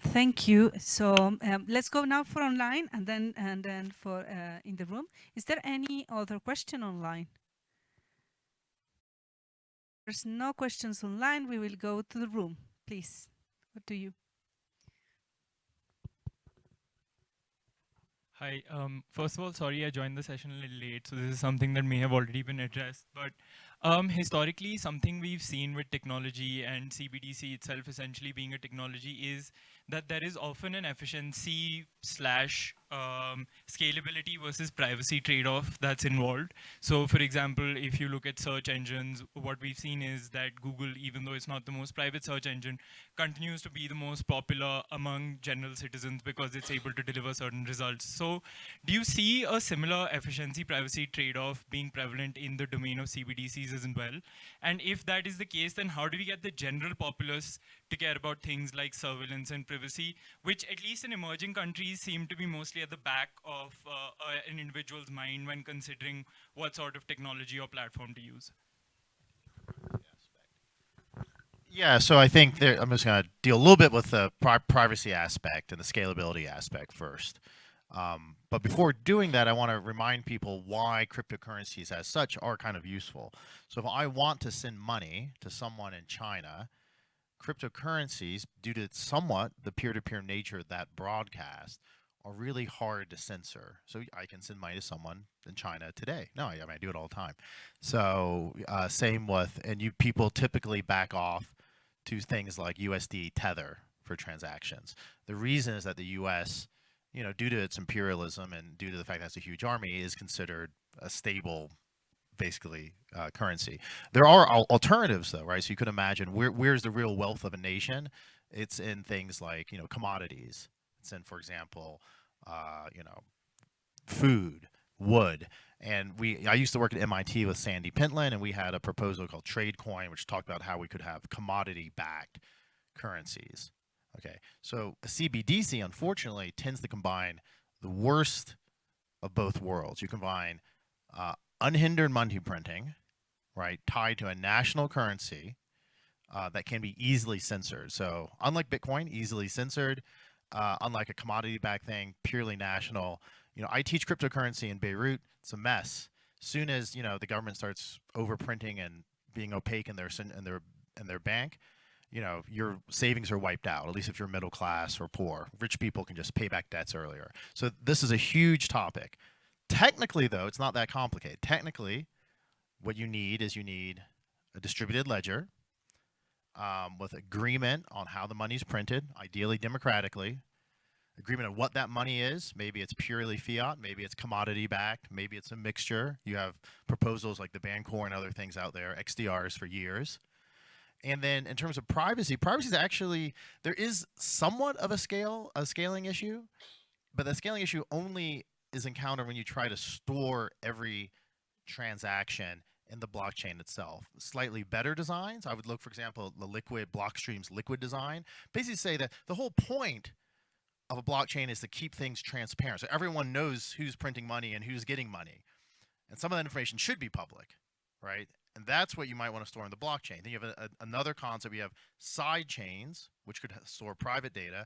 Thank you. So um, let's go now for online and then and then for uh, in the room. Is there any other question online? There's no questions online. We will go to the room, please. What do you? Hi. Um, first of all, sorry I joined the session a little late, so this is something that may have already been addressed. But um, historically, something we've seen with technology and CBDC itself essentially being a technology is that there is often an efficiency slash um, scalability versus privacy trade-off that's involved. So for example, if you look at search engines, what we've seen is that Google, even though it's not the most private search engine, continues to be the most popular among general citizens because it's able to deliver certain results. So do you see a similar efficiency privacy trade-off being prevalent in the domain of CBDCs as well? And if that is the case, then how do we get the general populace to care about things like surveillance and privacy, which at least in emerging countries seem to be mostly at the back of uh, uh, an individual's mind when considering what sort of technology or platform to use? Yeah, so I think there, I'm just going to deal a little bit with the pri- privacy aspect and the scalability aspect first. Um, but before doing that, I want to remind people why cryptocurrencies as such are kind of useful. So if I want to send money to someone in China, cryptocurrencies, due to somewhat the peer-to-peer nature of that broadcast, are really hard to censor. So I can send money to someone in China today. No, I, I mean, I do it all the time. So uh, same with, and you people typically back off to things like USD Tether for transactions. The reason is that the U.S., you know, due to its imperialism and due to the fact that it's a huge army, is considered a stable, basically, uh, currency. There are al- alternatives, though, right? So you could imagine where where's the real wealth of a nation? It's in things like you know commodities. It's in, for example, uh, you know, food, wood. And we, I used to work at MIT with Sandy Pentland, and we had a proposal called TradeCoin, which talked about how we could have commodity-backed currencies. Okay, so a CBDC, unfortunately, tends to combine the worst of both worlds. You combine uh, unhindered money printing, right, tied to a national currency uh, that can be easily censored. So unlike Bitcoin, easily censored, uh, unlike a commodity-backed thing, purely national. You know, I teach cryptocurrency in Beirut. It's a mess. Soon as you know the government starts overprinting and being opaque in their in their in their bank, you know your savings are wiped out. At least if you're middle class or poor, rich people can just pay back debts earlier. So this is a huge topic. Technically, though, it's not that complicated. Technically, what you need is you need a distributed ledger um, with agreement on how the money is printed, ideally democratically, agreement on what that money is. Maybe it's purely fiat, maybe it's commodity backed, maybe it's a mixture. You have proposals like the Bancor and other things out there, XDRs for years. And then in terms of privacy, privacy is actually there is somewhat of a scale a scaling issue, but the scaling issue only is encountered when you try to store every transaction in the blockchain itself. Slightly better designs, I would look, for example, the Liquid Blockstream's Liquid design. Basically, say that the whole point of a blockchain is to keep things transparent, so everyone knows who's printing money and who's getting money, and some of that information should be public, right? And that's what you might want to store in the blockchain. Then you have a, a- another concept. You have side chains, which could store private data,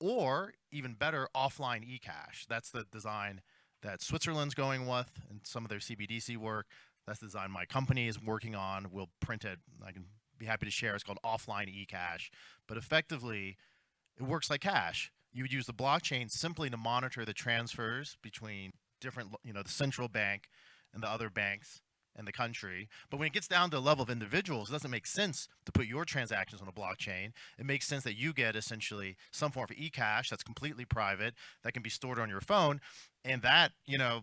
or even better, offline eCash. That's the design that Switzerland's going with and some of their CBDC work. That's the design my company is working on. We'll print it. I can be happy to share. It's called offline eCash. But effectively, it works like cash. You would use the blockchain simply to monitor the transfers between different, you know, the central bank and the other banks in the country. But when it gets down to the level of individuals, it doesn't make sense to put your transactions on a blockchain. It makes sense that you get essentially some form of e-cash that's completely private that can be stored on your phone. And that, you know,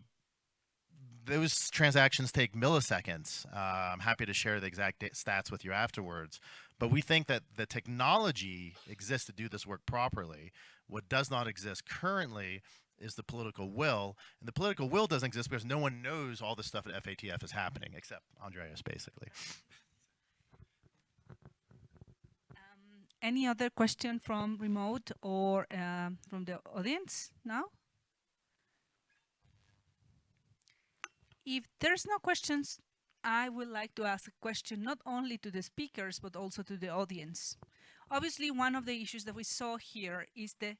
those transactions take milliseconds. Uh, I'm happy to share the exact stats with you afterwards. But we think that the technology exists to do this work properly. What does not exist currently is the political will. And the political will doesn't exist because no one knows all the stuff at FATF is happening except Andreas, basically. Um, any other question from remote or um, from the audience now? If there's no questions, I would like to ask a question not only to the speakers, but also to the audience. Obviously, one of the issues that we saw here is the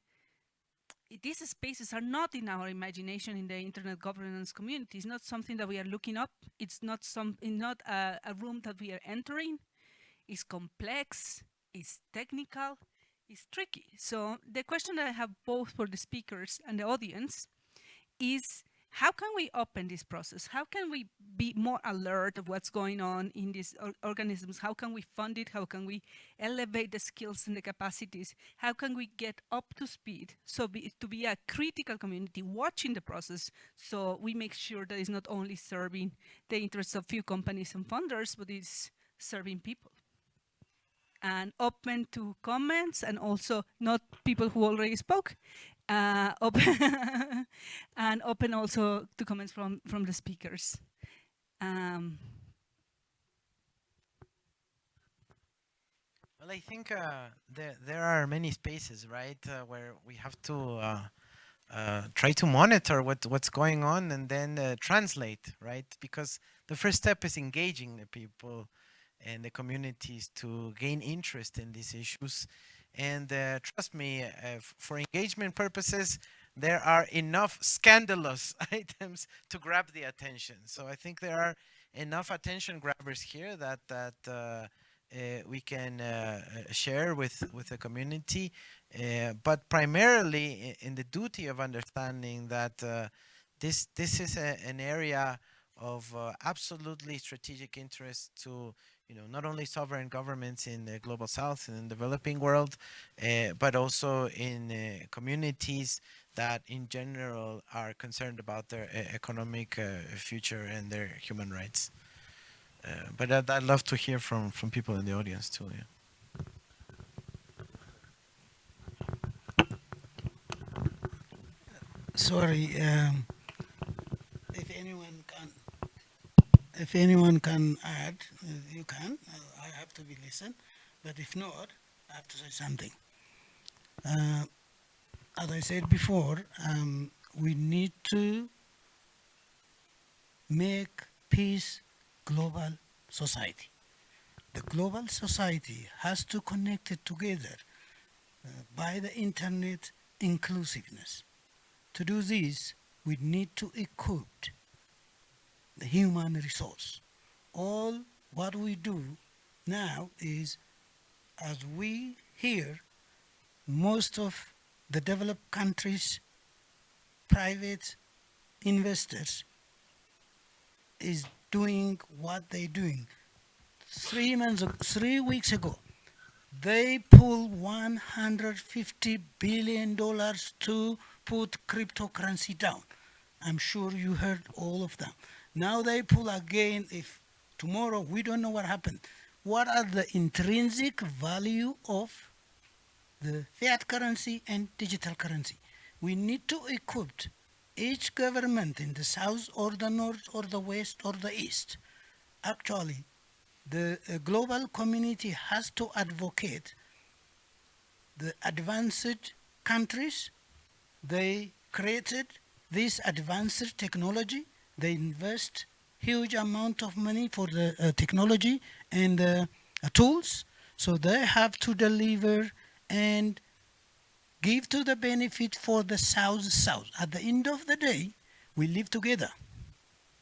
these spaces are not in our imagination in the internet governance community. It's not something that we are looking up. It's not some, not a, a room that we are entering. It's complex, it's technical, it's tricky. So the question that I have both for the speakers and the audience is how can we open this process? How can we be more alert of what's going on in these or organisms? How can we fund it? How can we elevate the skills and the capacities? How can we get up to speed so be, to be a critical community watching the process so we make sure that it's not only serving the interests of few companies and funders, but it's serving people? and open to comments and also not people who already spoke uh, *laughs* open and open also to comments from from the speakers um, Well, I think uh, there there are many spaces, right, uh, where we have to uh, uh, try to monitor what what's going on and then uh, translate, right? Because the first step is engaging the people and the communities to gain interest in these issues. And uh, trust me, uh, for engagement purposes, there are enough scandalous *laughs* items to grab the attention. So I think there are enough attention grabbers here that that uh, uh, we can uh, uh, share with with the community, but primarily in the duty of understanding that this this is a, an area of absolutely strategic interest to you know not only sovereign governments in the global south and in the developing world, uh, but also in uh, communities that in general are concerned about their uh, economic future and their human rights. But I'd, I'd love to hear from from people in the audience too. Yeah. Sorry, um, if anyone if anyone can add, you can. I have to be listen, but if not, I have to say something. Uh, as I said before, um, we need to make peace global society. The global society has to connect it together uh, by the internet inclusiveness. To do this, we need to equip the human resource. All what we do now is, as we hear, most of the developed countries' private investors is doing what they're doing. Three months, three weeks ago, they pulled 150 billion dollars to put cryptocurrency down. I'm sure you heard all of them. Now they pull again. If tomorrow we don't know what happened, what are the intrinsic value of the fiat currency and digital currency? We need to equip each government in the south or the north or the west or the east. Actually, the uh, global community has to advocate the advanced countries. They created this advanced technology. They invest huge amount of money for the uh, technology and uh, tools. So they have to deliver and give to the benefit for the South South. At the end of the day, we live together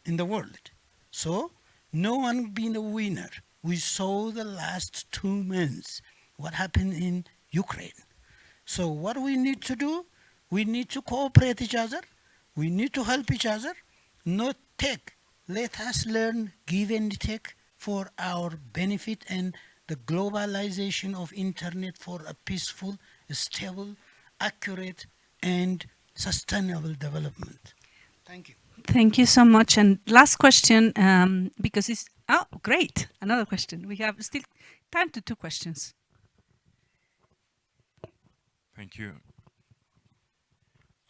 in the world. So no one being a winner. We saw the last two months what happened in Ukraine. So what we need to do, we need to cooperate each other. We need to help each other, not take let us learn, give and take for our benefit and the globalization of internet for a peaceful, stable, accurate, and sustainable development. Thank you. Thank you so much. And last question, um, because it's, oh, great. Another question. We have still time to two questions. Thank you.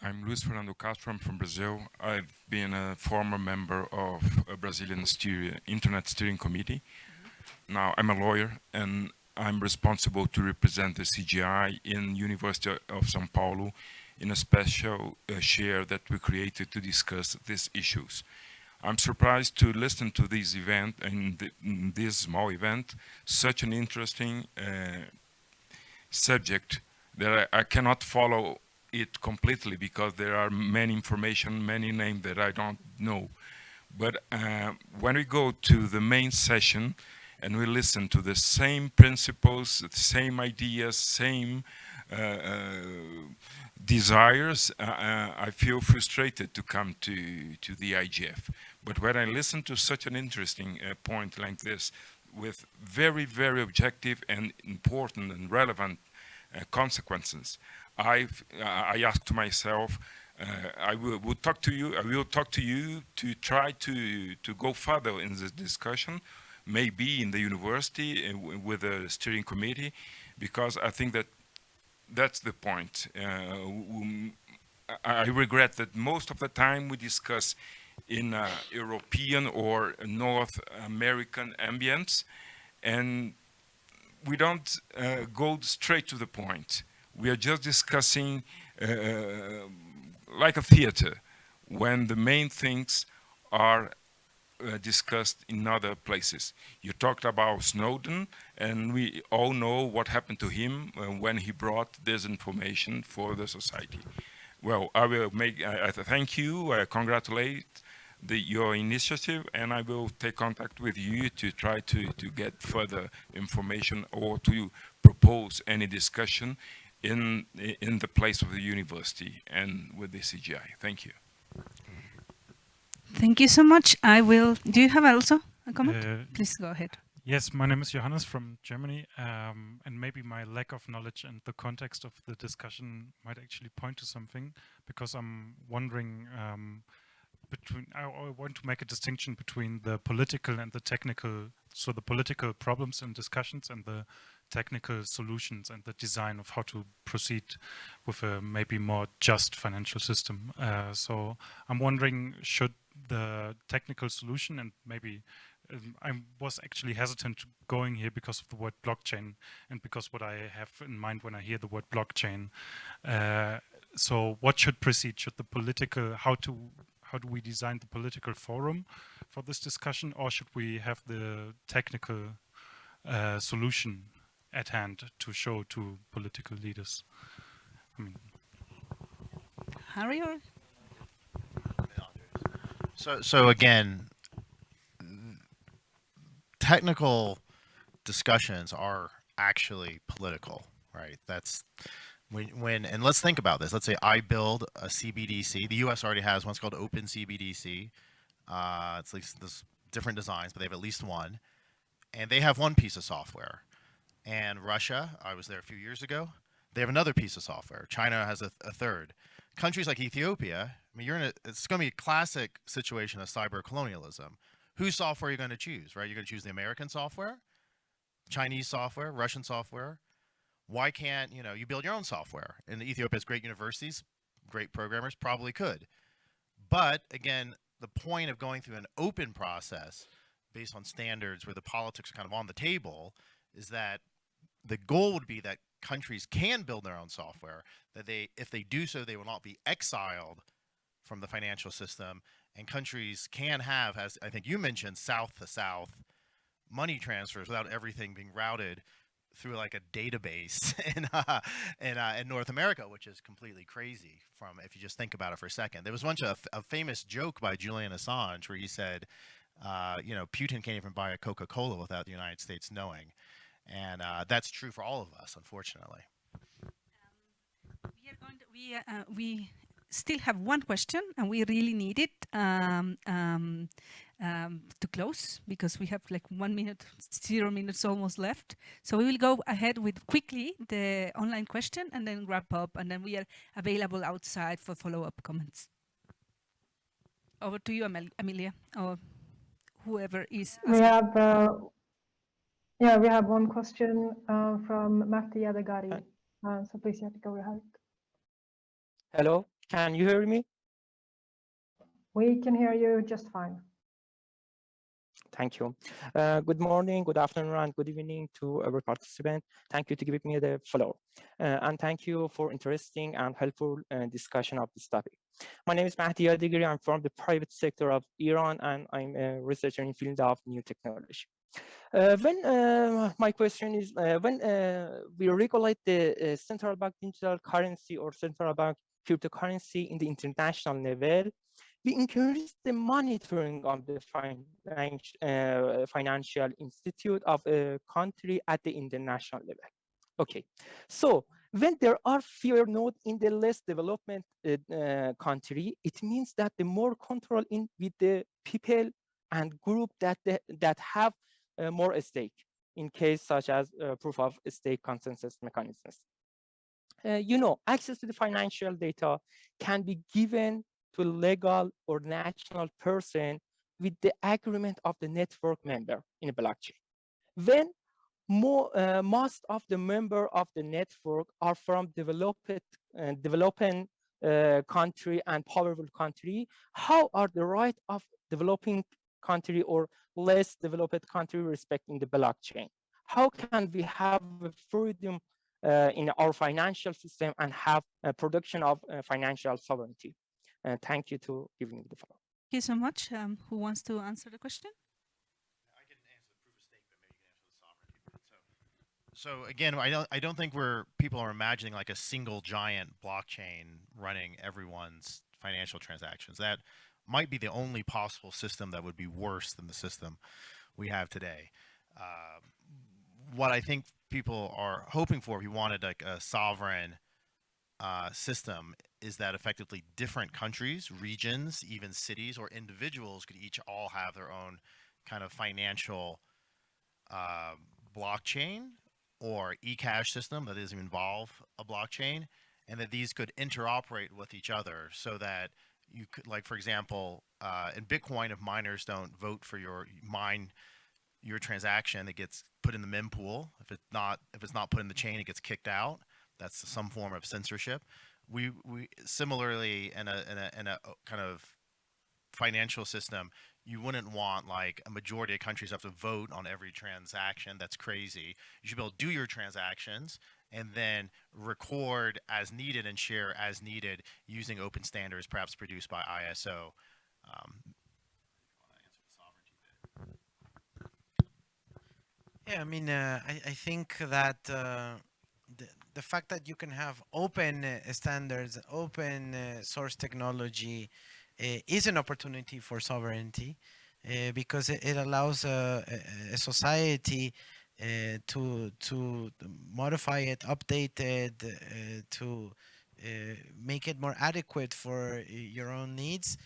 I'm Luis Fernando Castro. I'm from Brazil. I've been a former member of a Brazilian steer, Internet Steering Committee. Now I'm a lawyer and I'm responsible to represent the CGI in University of São Paulo in a special uh, share that we created to discuss these issues. I'm surprised to listen to this event and th this small event, such an interesting uh, subject that I, I cannot follow it completely because there are many information, many names that I don't know. But uh, when we go to the main session and we listen to the same principles, the same ideas, same uh, uh, desires, uh, uh, I feel frustrated to come to, to the IGF. But when I listen to such an interesting uh, point like this, with very, very objective and important and relevant consequences. I've, uh, I asked myself, uh, I will, will, talk to you, I will talk to you to try to, to go further in this discussion, maybe in the university with the steering committee, because I think that that's the point. Um, I regret that most of the time we discuss in uh, European or North American ambience, and we don't uh, go straight to the point. We are just discussing uh, like a theater when the main things are uh, discussed in other places. You talked about Snowden and we all know what happened to him uh, when he brought this information for the society. Well, I will make, I, I thank you, I congratulate the, your initiative and I will take contact with you to try to, to get further information or to propose any discussion in, in the place of the university and with the CGI. Thank you. Thank you so much. I will, do you have also a comment? Uh, Please go ahead. Yes, my name is Johannes from Germany, um, and maybe my lack of knowledge and the context of the discussion might actually point to something, because I'm wondering um, between, I, I want to make a distinction between the political and the technical, so the political problems and discussions and the technical solutions and the design of how to proceed with a maybe more just financial system. Uh, so I'm wondering, should the technical solution and maybe um, I was actually hesitant going here because of the word blockchain and because what I have in mind when I hear the word blockchain. Uh, so what should proceed? Should the political, how to how do we design the political forum for this discussion or should we have the technical uh, solution at hand to show to political leaders? I mean, Harry or? So, so again, technical discussions are actually political, right? That's when, when, and let's think about this. Let's say I build a CBDC. The U.S. already has one's called Open CBDC. Uh, it's like this different designs, but they have at least one, and they have one piece of software. And Russia, I was there a few years ago. They have another piece of software. China has a, a third. Countries like Ethiopia, I mean, you're in a, it's going to be a classic situation of cyber colonialism. Whose software are you going to choose, right? You're going to choose the American software, Chinese software, Russian software. Why can't, you know, you build your own software? And Ethiopia has great universities, great programmers, probably could. But again, the point of going through an open process based on standards where the politics are kind of on the table is that the goal would be that countries can build their own software, that they, if they do so, they will not be exiled from the financial system. And countries can have, as I think you mentioned, south to south money transfers without everything being routed through like a database *laughs* in uh, in, uh, in North America, which is completely crazy. From if you just think about it for a second, there was once a, a famous joke by Julian Assange where he said, uh, "You know, Putin can't even buy a Coca-Cola without the United States knowing," and uh, that's true for all of us, unfortunately. Um, we are going to, we uh, we still have one question and we really need it. Um, um, uh, close because we have like one minute, zero minutes almost left. So we will go ahead with quickly the online question and then wrap up and then we are available outside for follow-up comments. Over to you, Amel Amelia, or whoever is. We have, uh, yeah, we have one question uh, from Mahdi Adegari. Uh, so please, you have to go ahead. Hello, can you hear me? We can hear you just fine. Thank you. Uh, good morning, good afternoon, and good evening to every participant. Thank you to give me the floor. Uh, and thank you for interesting and helpful uh, discussion of this topic. My name is Mahdi Adigiri. I'm from the private sector of Iran, and I'm a researcher in field of new technology. Uh, when uh, my question is, uh, when uh, we regulate the uh, central bank digital currency or central bank cryptocurrency in the international level, we increase the monitoring of the financial, uh, financial institute of a country at the international level. Okay, so when there are fewer nodes in the less development uh, country, it means that the more control in with the people and group that that have uh, more stake in case such as uh, proof of stake consensus mechanisms. Uh, you know, access to the financial data can be given to a legal or national person with the agreement of the network member in a blockchain. When more, uh, most of the member of the network are from developed, uh, developing uh, country and powerful country, how are the right of developing country or less developed country respecting the blockchain? How can we have freedom uh, in our financial system and have a production of uh, financial sovereignty? Uh, thank you to giving me the floor. Thank you so much. Um, who wants to answer the question? So again, I don't I don't think we're people are imagining like a single giant blockchain running everyone's financial transactions. That might be the only possible system that would be worse than the system we have today. Uh, what I think people are hoping for, if you wanted like a sovereign uh, system, is that effectively different countries, regions, even cities or individuals could each all have their own kind of financial uh, blockchain or e-cash system that doesn't involve a blockchain and that these could interoperate with each other so that you could like for example uh, in bitcoin if miners don't vote for your mine your transaction it gets put in the mempool if it's not if it's not put in the chain it gets kicked out that's some form of censorship we we similarly in a in a, in a kind of financial system you wouldn't want like a majority of countries have to vote on every transaction. That's crazy. You should be able to do your transactions and then record as needed and share as needed using open standards, perhaps produced by ISO. Um, Yeah, I mean, uh, I, I think that uh, the, the fact that you can have open uh, standards, open uh, source technology, uh, is an opportunity for sovereignty uh, because it, it allows a, a, a society uh, to to modify it, update it, uh, to uh, make it more adequate for uh, your own needs,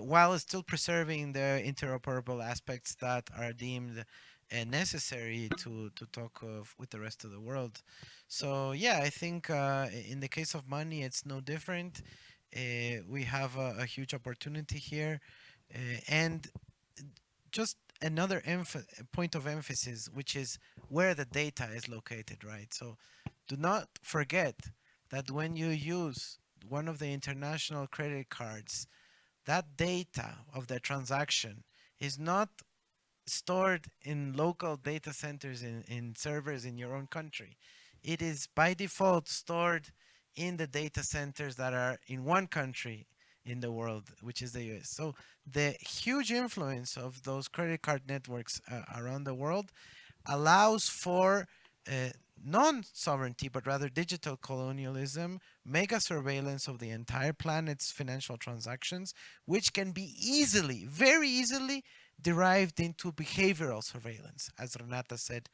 while still preserving the interoperable aspects that are deemed necessary to to talk of with the rest of the world. So yeah, I think in the case of money, it's no different. Uh, we have a, a, huge opportunity here uh, and just another point of emphasis which is where the data is located right? So do not forget that when you use one of the international credit cards that data of the transaction is not stored in local data centers in, in servers in your own country. It is by default stored in the data centers that are in one country in the world, which is the US. So the huge influence of those credit card networks uh, around the world allows for uh, non-sovereignty, but rather digital colonialism, mega surveillance of the entire planet's financial transactions, which can be easily, very easily derived into behavioral surveillance, as Renata said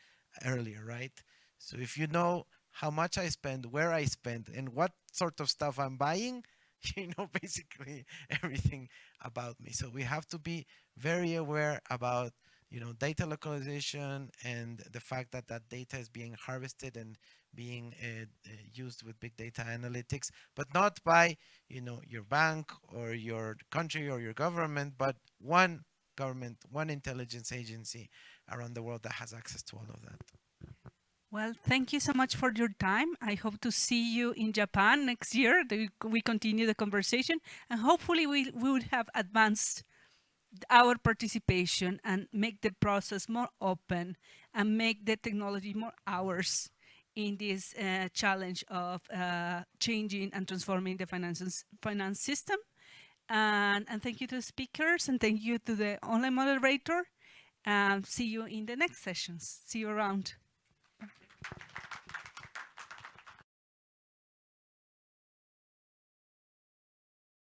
earlier, right? So if you know how much I spend, where I spend, and what sort of stuff I'm buying, *laughs* you know basically everything about me. So we have to be very aware about you know data localization and the fact that that data is being harvested and being uh, uh, used with big data analytics, but not by you know your bank or your country or your government, but one government, one intelligence agency around the world that has access to all of that. Well, thank you so much for your time. I hope to see you in Japan next year. We continue the conversation and hopefully we, we would have advanced our participation and make the process more open and make the technology more ours in this uh, challenge of uh, changing and transforming the finance, finance system. And, and thank you to the speakers and thank you to the online moderator. And see you in the next sessions. See you around.